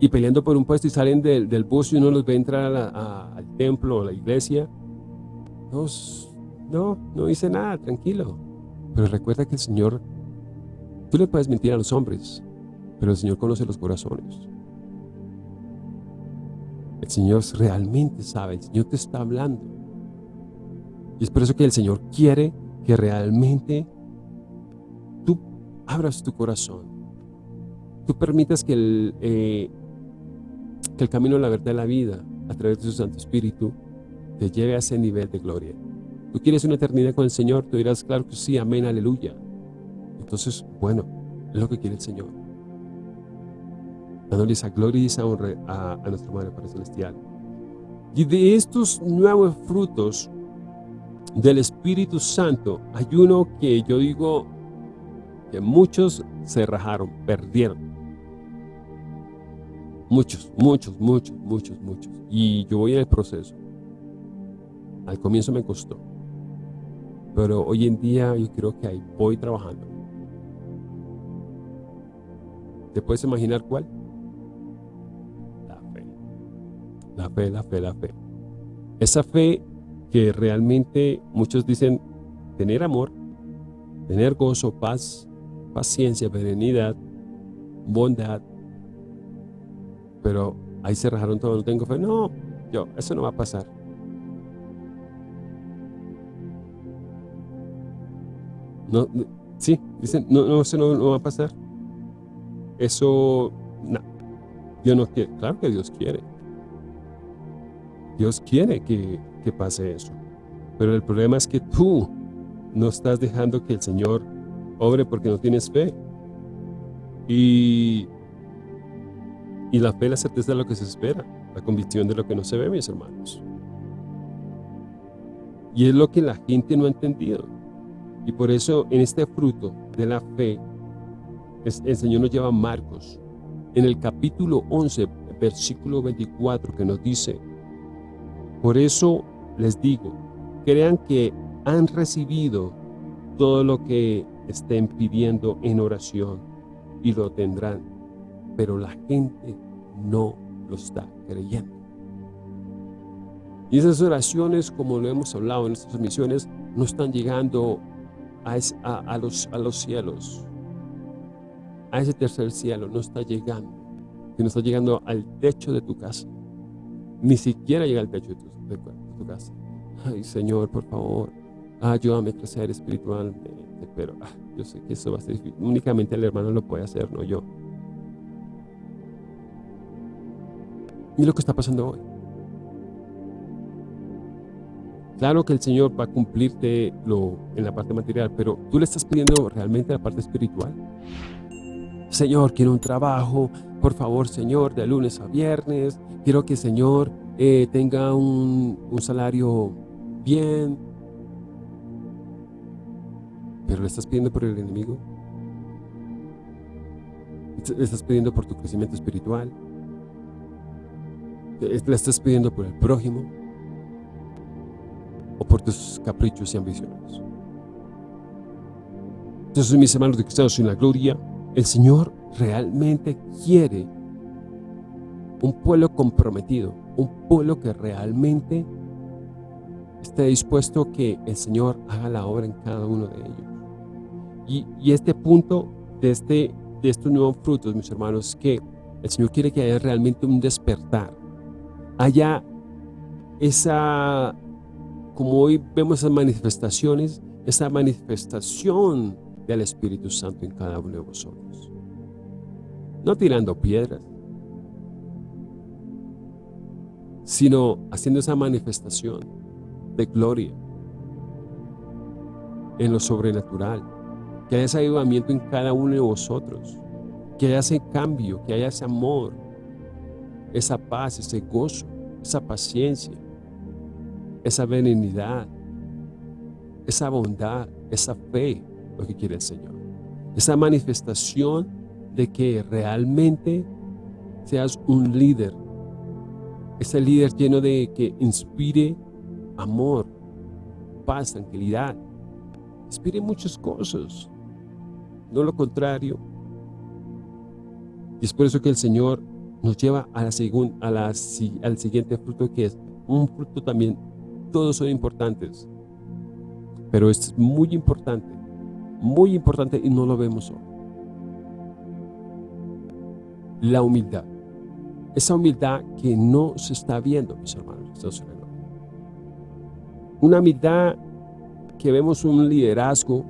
y peleando por un puesto y salen del, del bus y uno los ve entrar al templo o a la iglesia. No, no, no hice nada, tranquilo. Pero recuerda que el Señor, tú le puedes mentir a los hombres, pero el Señor conoce los corazones. El Señor realmente sabe, el Señor te está hablando. Y es por eso que el Señor quiere que realmente abras tu corazón. Tú permitas que el, eh, que el camino de la verdad de la vida, a través de su Santo Espíritu, te lleve a ese nivel de gloria. ¿Tú quieres una eternidad con el Señor? Tú dirás, claro que sí, amén, aleluya. Entonces, bueno, es lo que quiere el Señor. Dándole esa gloria y esa honra a, a nuestro Madre Padre Celestial. Y de estos nuevos frutos del Espíritu Santo, hay uno que yo digo que muchos se rajaron, perdieron. Muchos, muchos, muchos, muchos, muchos. Y yo voy en el proceso. Al comienzo me costó. Pero hoy en día yo creo que ahí voy trabajando. ¿Te puedes imaginar cuál? La fe. La fe, la fe, la fe. Esa fe que realmente muchos dicen tener amor, tener gozo, paz, paciencia, serenidad, bondad. Pero ahí se rajaron todo, no tengo fe. No, yo, eso no va a pasar. No, sí, dicen, no, no, eso no, no va a pasar. Eso, no, Dios no quiere. Claro que Dios quiere. Dios quiere que, que pase eso. Pero el problema es que tú no estás dejando que el Señor obre porque no tienes fe. Y, y la fe, la certeza de lo que se espera, la convicción de lo que no se ve, mis hermanos. Y es lo que la gente no ha entendido. Y por eso en este fruto de la fe, el Señor nos lleva a Marcos, en el capítulo 11, versículo 24, que nos dice, por eso les digo, crean que han recibido todo lo que estén pidiendo en oración y lo tendrán, pero la gente no lo está creyendo. Y esas oraciones, como lo hemos hablado en nuestras misiones, no están llegando a, los, cielos, a ese tercer cielo, no está llegando, sino está llegando al techo de tu casa. Ni siquiera llega al techo de tu, casa. Ay, Señor, por favor, ayúdame a crecer espiritualmente, pero ah, yo sé que eso va a ser difícil. Únicamente el hermano lo puede hacer, no yo. Y lo que está pasando hoy. Claro que el Señor va a cumplirte lo, en la parte material, pero tú le estás pidiendo realmente la parte espiritual. Señor, quiero un trabajo, por favor, Señor, de lunes a viernes. Quiero que, Señor, eh, tenga un, un salario bien. Pero le estás pidiendo por el enemigo. Le estás pidiendo por tu crecimiento espiritual. Le estás pidiendo por el prójimo o por tus caprichos y ambiciones. Entonces, mis hermanos de Cristianos en la gloria, el Señor realmente quiere un pueblo comprometido, un pueblo que realmente esté dispuesto a que el Señor haga la obra en cada uno de ellos. Y, este punto de, este, de estos nuevos frutos, mis hermanos, que el Señor quiere que haya realmente un despertar, haya esa como hoy vemos esas manifestaciones, esa manifestación del Espíritu Santo en cada uno de vosotros. No tirando piedras, sino haciendo esa manifestación de gloria en lo sobrenatural, que haya ese avivamiento en cada uno de vosotros, que haya ese cambio, que haya ese amor, esa paz, ese gozo, esa paciencia, esa benignidad, esa bondad, esa fe, lo que quiere el Señor. Esa manifestación de que realmente seas un líder. Ese líder lleno de que inspire amor, paz, tranquilidad. Inspire muchas cosas, no lo contrario. Y es por eso que el Señor nos lleva a la a la, al siguiente fruto que es un fruto también todos son importantes. Pero es muy importante, muy importante y no lo vemos hoy. La humildad. Esa humildad que no se está viendo, mis hermanos. Una humildad que vemos un liderazgo,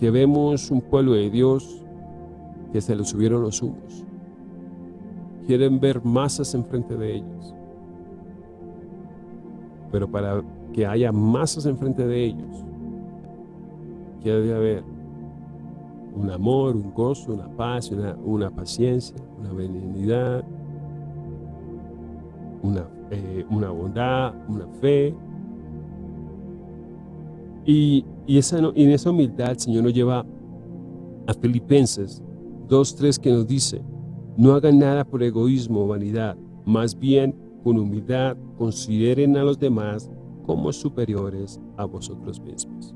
que vemos un pueblo de Dios que se le subieron los humos. Quieren ver masas enfrente de ellos pero para que haya masas enfrente de ellos, debe haber un amor, un gozo, una paz, una, paciencia, una benignidad, una, eh, una bondad, una fe. Y, esa, en esa humildad el Señor nos lleva a Filipenses 2.3 que nos dice, no hagan nada por egoísmo o vanidad, más bien con humildad consideren a los demás como superiores a vosotros mismos.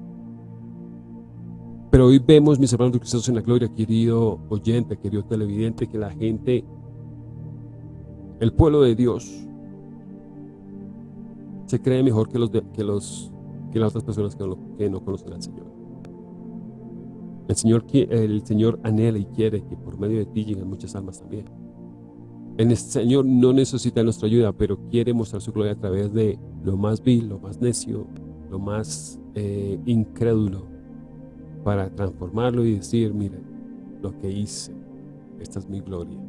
Pero hoy vemos, mis hermanos de en la gloria, querido oyente, querido televidente, que la gente, el pueblo de Dios, se cree mejor que, los que, los, que las otras personas que no, conocen al Señor. El Señor, el Señor anhela y quiere que por medio de ti lleguen muchas almas también. El Señor no necesita nuestra ayuda, pero quiere mostrar su gloria a través de lo más vil, lo más necio, lo más eh, incrédulo, para transformarlo y decir, mira, lo que hice, esta es mi gloria.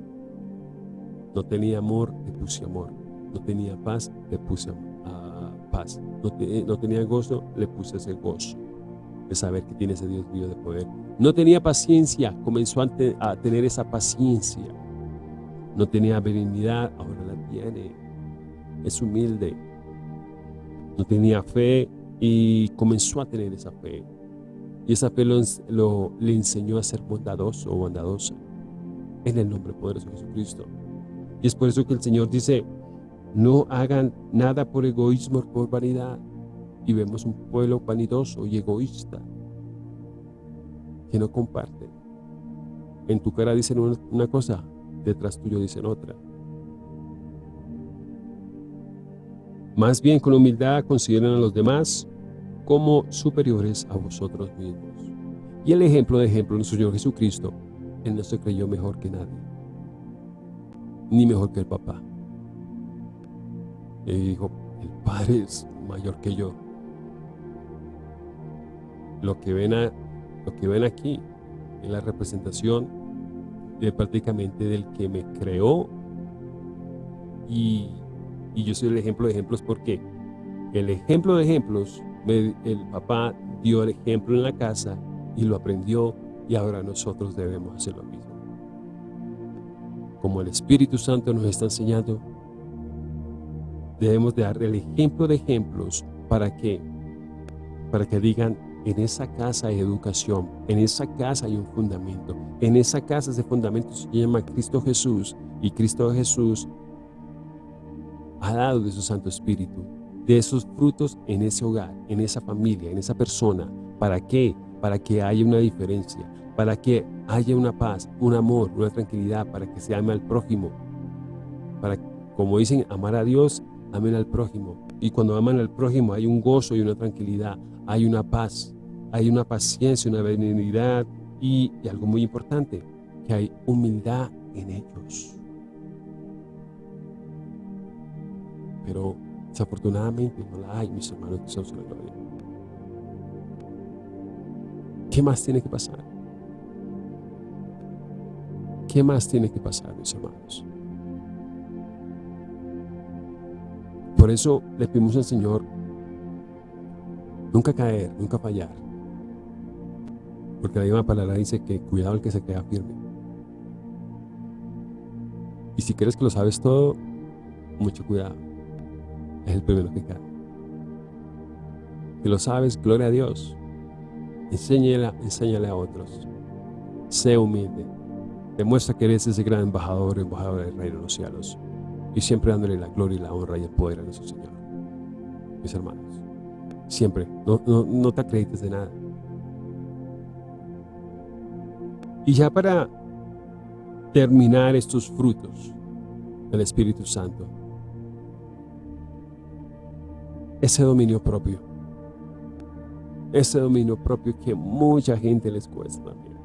No tenía amor, le puse amor. No tenía paz, le puse ah, paz. No, no tenía gozo, le puse ese gozo de saber que tiene ese Dios mío de poder. No tenía paciencia, comenzó a, a tener esa paciencia. No tenía benignidad, ahora la tiene. Es humilde. No tenía fe y comenzó a tener esa fe. Y esa fe lo, le enseñó a ser bondadoso o bondadosa. En el nombre poderoso de Jesucristo. Y es por eso que el Señor dice, no hagan nada por egoísmo o por vanidad. Y vemos un pueblo vanidoso y egoísta que no comparte. En tu cara dicen una cosa, detrás tuyo dicen otra. Más bien con humildad consideran a los demás como superiores a vosotros mismos. Y el ejemplo de ejemplo, nuestro Señor Jesucristo, Él no se creyó mejor que nadie, ni mejor que el papá. Él dijo, el Padre es mayor que yo. Lo que ven, a, lo que ven aquí es la representación de prácticamente del que me creó y, y yo soy el ejemplo de ejemplos porque el ejemplo de ejemplos el papá dio el ejemplo en la casa y lo aprendió y ahora nosotros debemos hacer lo mismo. Como el Espíritu Santo nos está enseñando, debemos de dar el ejemplo de ejemplos para que, para que digan, en esa casa hay educación, en esa casa hay un fundamento, en esa casa ese fundamento se llama Cristo Jesús y Cristo Jesús ha dado de su Santo Espíritu de esos frutos en ese hogar, en esa familia, en esa persona. ¿Para qué? Para que haya una diferencia, para que haya una paz, un amor, una tranquilidad, para que se ame al prójimo. Para, como dicen, amar a Dios, amen al prójimo. Y cuando aman al prójimo hay un gozo y una tranquilidad, hay una paz, hay una paciencia, una benignidad y, algo muy importante, que hay humildad en ellos. Pero Desafortunadamente no la hay, mis hermanos que son la gloria. ¿Qué más tiene que pasar? ¿Qué más tiene que pasar, mis hermanos? Por eso le pedimos al Señor nunca caer, nunca fallar. Porque la misma palabra dice que cuidado el que se queda firme. Y si crees que lo sabes todo, mucho cuidado es el primero que cae. Si lo sabes, gloria a Dios. Enséñale, enséñale a otros. Sé humilde. Demuestra que eres ese gran embajador, embajador del reino de los cielos. Y siempre dándole la gloria y la honra y el poder a nuestro Señor. Mis hermanos. Siempre. No, no te acredites de nada. Y ya para terminar estos frutos del Espíritu Santo, ese dominio propio. Ese dominio propio que mucha gente les cuesta también.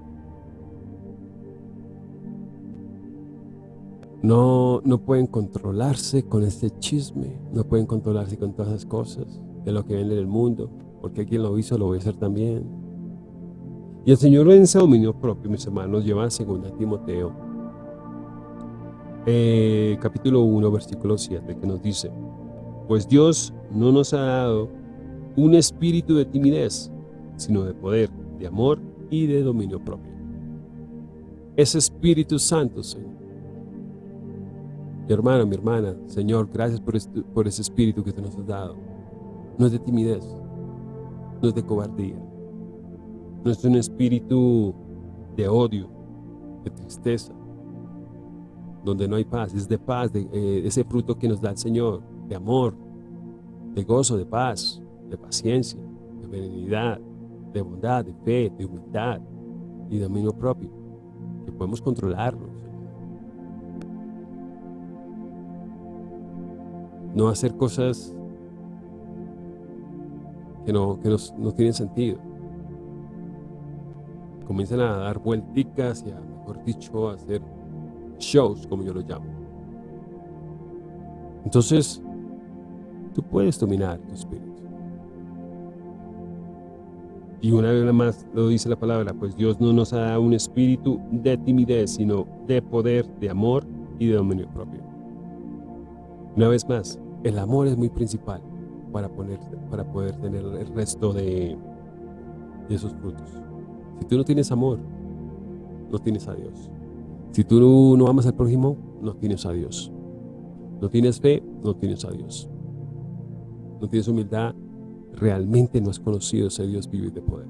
No, no pueden controlarse con este chisme, no pueden controlarse con todas esas cosas de lo que ven en el mundo, porque quien lo hizo lo voy a hacer también. Y el Señor en ese dominio propio, mis hermanos, lleva a 2 Timoteo, eh, capítulo 1, versículo 7, que nos dice, pues Dios no nos ha dado un espíritu de timidez, sino de poder, de amor y de dominio propio. Ese Espíritu Santo, Señor. Mi hermano, mi hermana, Señor, gracias por, este, ese espíritu que te nos has dado. No es de timidez, no es de cobardía, no es un espíritu de odio, de tristeza, donde no hay paz, es de paz, de eh, ese fruto que nos da el Señor, de amor, de gozo, de paz, de paciencia, de benignidad, de bondad, de fe, de humildad y de dominio propio, que podemos controlarlos. No hacer cosas que no, que no tienen sentido. Comienzan a dar vuelticas y a, mejor dicho, a hacer shows, como yo lo llamo. Entonces, Tú puedes dominar tu espíritu. Y una vez más lo dice la palabra, pues Dios no nos ha dado un espíritu de timidez, sino de poder, de amor y de dominio propio. Una vez más, el amor es muy principal para, poner, para poder tener el resto de, esos frutos. Si tú no tienes amor, no tienes a Dios. Si tú no amas al prójimo, no tienes a Dios. No tienes fe, no tienes a Dios. No tienes humildad, realmente no has conocido ese Dios vivo y de poder.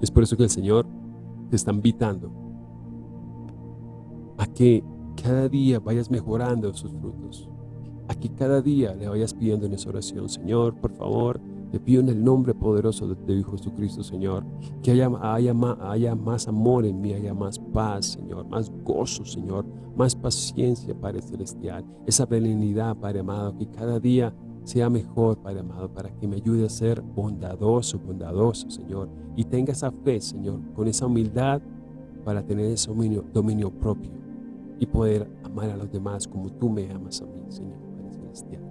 Es por eso que el Señor te está invitando a que cada día vayas mejorando sus frutos. A que cada día le vayas pidiendo en esa oración, Señor, por favor, te pido en el nombre poderoso de tu Hijo Jesucristo, Señor, que haya, haya, más amor en mí, haya más paz, Señor, más gozo, Señor, más paciencia, Padre Celestial, esa benignidad, Padre amado, que cada día sea mejor, Padre amado, para que me ayude a ser bondadoso, bondadoso, Señor, y tenga esa fe, Señor, con esa humildad para tener ese dominio propio y poder amar a los demás como tú me amas a mí, Señor, Padre Celestial.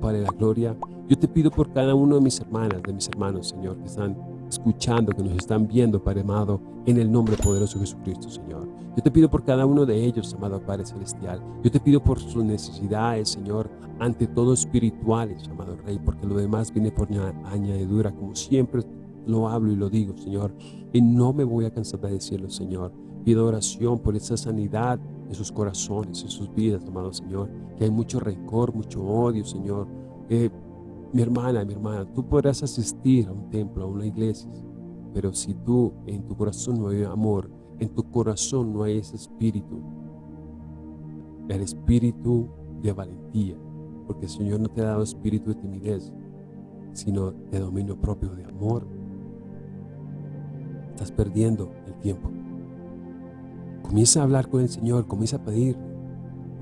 Padre la gloria, yo te pido por cada uno de mis hermanas, de mis hermanos, Señor, que están escuchando, que nos están viendo, Padre amado, en el nombre poderoso de Jesucristo, Señor. Yo te pido por cada uno de ellos, amado Padre Celestial. Yo te pido por sus necesidades, Señor, ante todo espirituales, amado Rey, porque lo demás viene por añadidura, como siempre lo hablo y lo digo, Señor. Y no me voy a cansar de decirlo, Señor. Pido oración por esa sanidad en sus corazones, en sus vidas, amado Señor. Que hay mucho rencor, mucho odio, Señor. Eh, mi hermana, mi hermana, tú podrás asistir a un templo, a una iglesia, pero si tú en tu corazón no hay amor, en tu corazón no hay ese espíritu, el espíritu de valentía, porque el Señor no te ha dado espíritu de timidez, sino de dominio propio, de amor. Estás perdiendo el tiempo. Comienza a hablar con el Señor, comienza a pedir,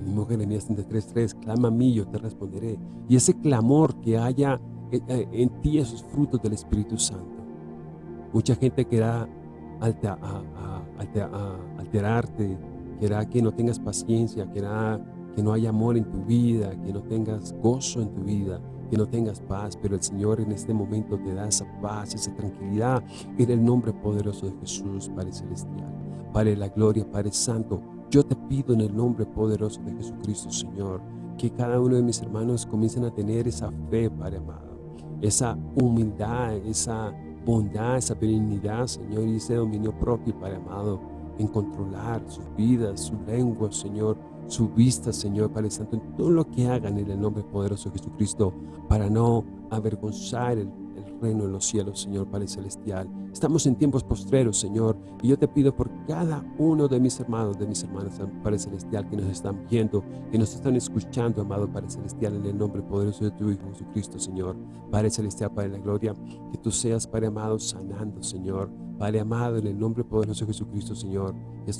mismo Jeremías 33.3, clama a mí, yo te responderé. Y ese clamor que haya eh, eh, en, ti esos frutos del Espíritu Santo. Mucha gente querrá alterarte, querrá que no tengas paciencia, querrá que no haya amor en tu vida, que no tengas gozo en tu vida, que no tengas paz, pero el Señor en este momento te da esa paz, esa tranquilidad en el nombre poderoso de Jesús, Padre Celestial, Padre la gloria, Padre Santo, yo te pido en el nombre poderoso de Jesucristo, Señor, que cada uno de mis hermanos comiencen a tener esa fe, Padre amado, esa humildad, esa bondad, esa benignidad, Señor, y ese dominio propio, Padre amado, en controlar sus vidas, su lengua, Señor, su vista, Señor, Padre Santo, en todo lo que hagan en el nombre poderoso de Jesucristo, para no avergonzar el reino en los cielos, Señor Padre Celestial. Estamos en tiempos postreros, Señor, y yo te pido por cada uno de mis hermanos, de mis hermanas, Padre Celestial, que nos están viendo, que nos están escuchando, amado Padre Celestial, en el nombre poderoso de tu Hijo Jesucristo, Señor. Padre Celestial, Padre de la Gloria, que tú seas, Padre amado, sanando, Señor. Padre amado, en el nombre poderoso de Jesucristo, Señor, que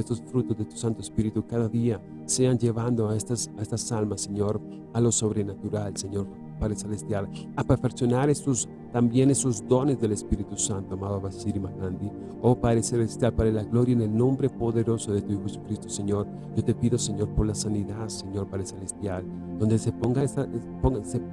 estos, frutos de tu Santo Espíritu cada día sean llevando a estas, a estas almas, Señor, a lo sobrenatural, Señor Padre Celestial, a perfeccionar estos, también esos dones del Espíritu Santo, amado Basiri Magandi. Oh Padre Celestial, para la gloria en el nombre poderoso de tu Hijo Jesucristo, Señor. Yo te pido, Señor, por la sanidad, Señor Padre Celestial, donde se ponga, esta,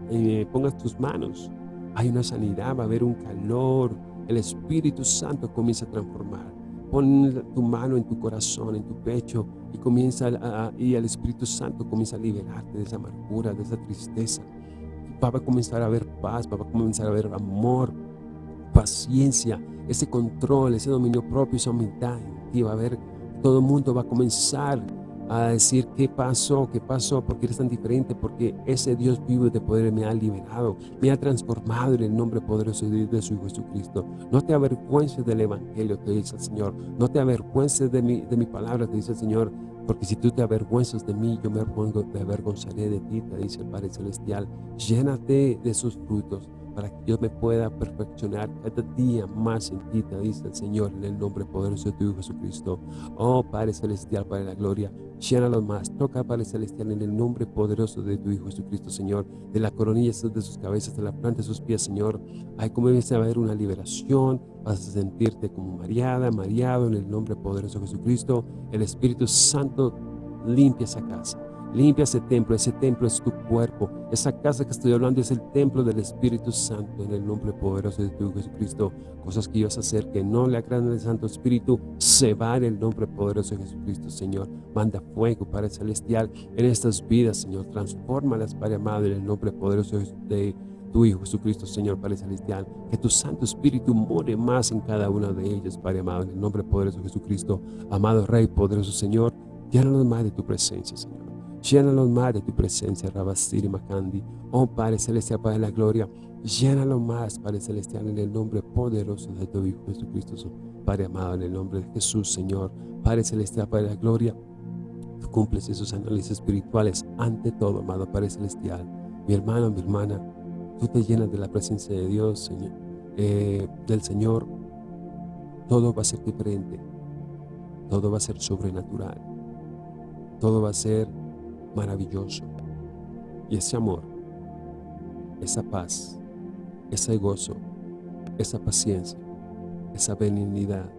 eh, pongas tus manos. Hay una sanidad, va a haber un calor. El Espíritu Santo comienza a transformar. Pon tu mano en tu corazón, en tu pecho y comienza y el Espíritu Santo comienza a liberarte de esa amargura, de esa tristeza, va a comenzar a haber paz, va a comenzar a haber amor, paciencia, ese control, ese dominio propio, esa humildad y va a haber, todo el mundo va a comenzar a decir qué pasó, qué pasó, porque eres tan diferente, porque ese Dios vivo de poder me ha liberado, me ha transformado en el nombre poderoso de, su Hijo Jesucristo. No te avergüences del Evangelio, te dice el Señor. No te avergüences de mi, de mi palabra, te dice el Señor. Porque si tú te avergüenzas de mí, yo me avergonzaré de ti, te dice el Padre Celestial. Llénate de sus frutos para que Dios me pueda perfeccionar cada día más en ti, dice el Señor, en el nombre poderoso de tu Hijo Jesucristo. Oh Padre Celestial, Padre de la Gloria, llénalo más. Toca, Padre Celestial, en el nombre poderoso de tu Hijo Jesucristo, Señor, de la coronilla de sus cabezas, de la planta de sus pies, Señor. Ay, como a haber una liberación, vas a sentirte como mareada, mareado en el nombre poderoso de Jesucristo. El Espíritu Santo limpia esa casa Limpia ese templo, ese templo es tu cuerpo. Esa casa que estoy hablando es el templo del Espíritu Santo en el nombre poderoso de tu Jesucristo. Cosas que ibas a hacer que no le agradan al Santo Espíritu, se va en el nombre poderoso de Jesucristo, Señor. Manda fuego, Padre Celestial, en estas vidas, Señor. Transfórmalas, Padre amado, en el nombre poderoso de tu Hijo Jesucristo, Señor Padre Celestial, que tu Santo Espíritu more más en cada una de ellas, Padre amado, en el nombre poderoso de Jesucristo, amado Rey, poderoso Señor, llénanos más de tu presencia, Señor. Llénalos más de tu presencia, Rabasiri Makandi. Oh Padre Celestial, Padre de la gloria, llénalo más, Padre Celestial, en el nombre poderoso de tu Hijo Jesucristo, Padre amado, en el nombre de Jesús, Señor. Padre Celestial, Padre de la gloria, tú cumples esos análisis espirituales ante todo, amado Padre Celestial. Mi hermano, mi hermana, tú te llenas de la presencia de Dios, Señor, eh, del Señor, todo va a ser diferente, todo va a ser sobrenatural, todo va a ser maravilloso. Y ese amor, esa paz, ese gozo, esa paciencia, esa benignidad,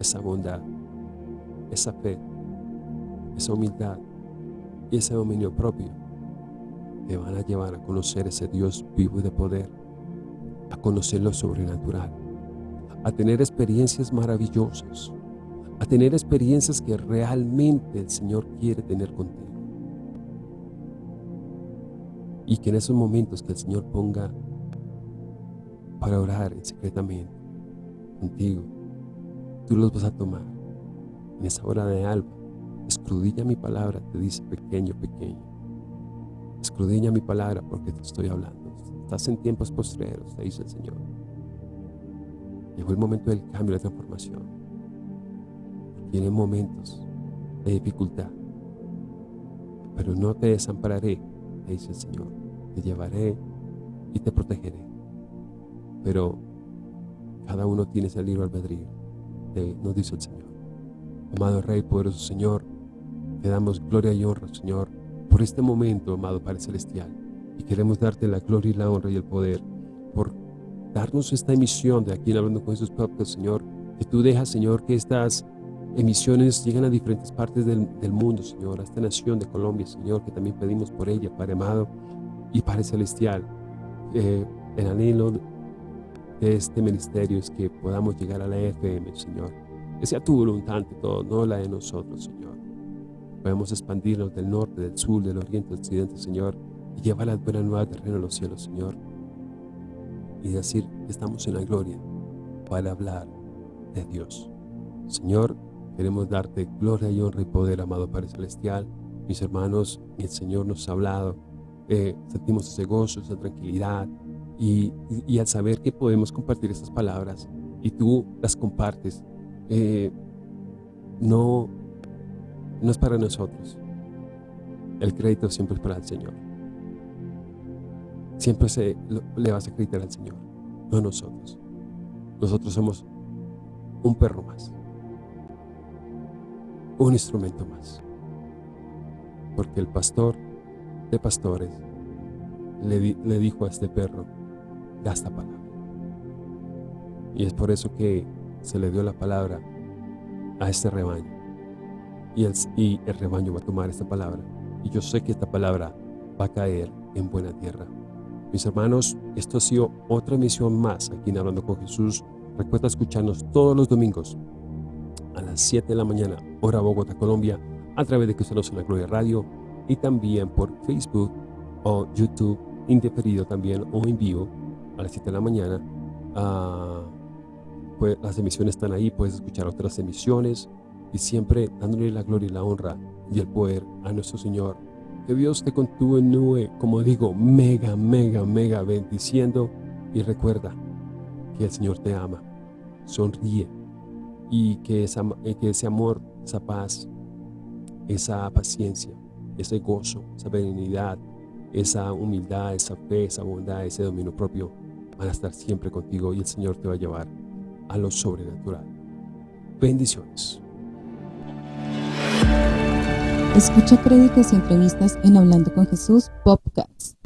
esa bondad, esa fe, esa humildad y ese dominio propio te van a llevar a conocer ese Dios vivo y de poder, a conocer lo sobrenatural, a tener experiencias maravillosas, a tener experiencias que realmente el Señor quiere tener contigo. Y que en esos momentos que el Señor ponga para orar secretamente contigo, tú los vas a tomar. En esa hora de alba, escudilla mi palabra, te dice pequeño, pequeño. Escudriña mi palabra porque te estoy hablando. Estás en tiempos postreros, te dice el Señor. Llegó el momento del cambio, de transformación. Tienen momentos de dificultad. Pero no te desampararé, dice el Señor. Te llevaré y te protegeré. Pero cada uno tiene ese libro albedrío, nos dice el Señor. Amado Rey, poderoso Señor, te damos gloria y honra, Señor, por este momento, amado Padre Celestial. Y queremos darte la gloria y la honra y el poder por darnos esta emisión de aquí en Hablando con Jesús Podcast, Señor. Que tú dejas, Señor, que estas emisiones lleguen a diferentes partes del, mundo, Señor, a esta nación de Colombia, Señor, que también pedimos por ella, Padre amado y Padre Celestial. Eh, el anhelo de este ministerio es que podamos llegar a la FM, Señor. Que sea tu voluntad ante todo, no la de nosotros, Señor. Podemos expandirnos del norte, del sur, del oriente, del occidente, Señor, y llevar la buena nueva terreno a los cielos, Señor. Y decir estamos en la gloria para hablar de Dios. Señor, queremos darte gloria y honra y poder, amado Padre Celestial. Mis hermanos, el Señor nos ha hablado. Eh, sentimos ese gozo, esa tranquilidad. Y, al saber que podemos compartir estas palabras y tú las compartes, eh, no no es para nosotros. El crédito siempre es para el Señor. Siempre se, le vas a acreditar al Señor, no a nosotros. Nosotros somos un perro más, un instrumento más. Porque el pastor de pastores le, dijo a este perro, da esta palabra. Y es por eso que se le dio la palabra a este rebaño y el, rebaño va a tomar esta palabra. Y yo sé que esta palabra va a caer en buena tierra. Mis hermanos, esto ha sido otra emisión más aquí en Hablando con Jesús. Recuerda escucharnos todos los domingos a las 7 de la mañana, hora Bogotá, Colombia, a través de Cristianos en la Gloria Radio y también por Facebook o YouTube, indeferido también o en vivo a las 7 de la mañana. Pues las emisiones están ahí, puedes escuchar otras emisiones y siempre dándole la gloria y la honra y el poder a nuestro Señor. Que Dios te continúe, como digo, mega, mega, mega bendiciendo y recuerda que el Señor te ama. Sonríe y que, eh, que ese amor, esa paz, esa paciencia, ese gozo, esa benignidad, esa humildad, esa fe, esa bondad, ese dominio propio van a estar siempre contigo y el Señor te va a llevar a lo sobrenatural. Bendiciones. Escucha créditos y entrevistas en Hablando con Jesús Podcast.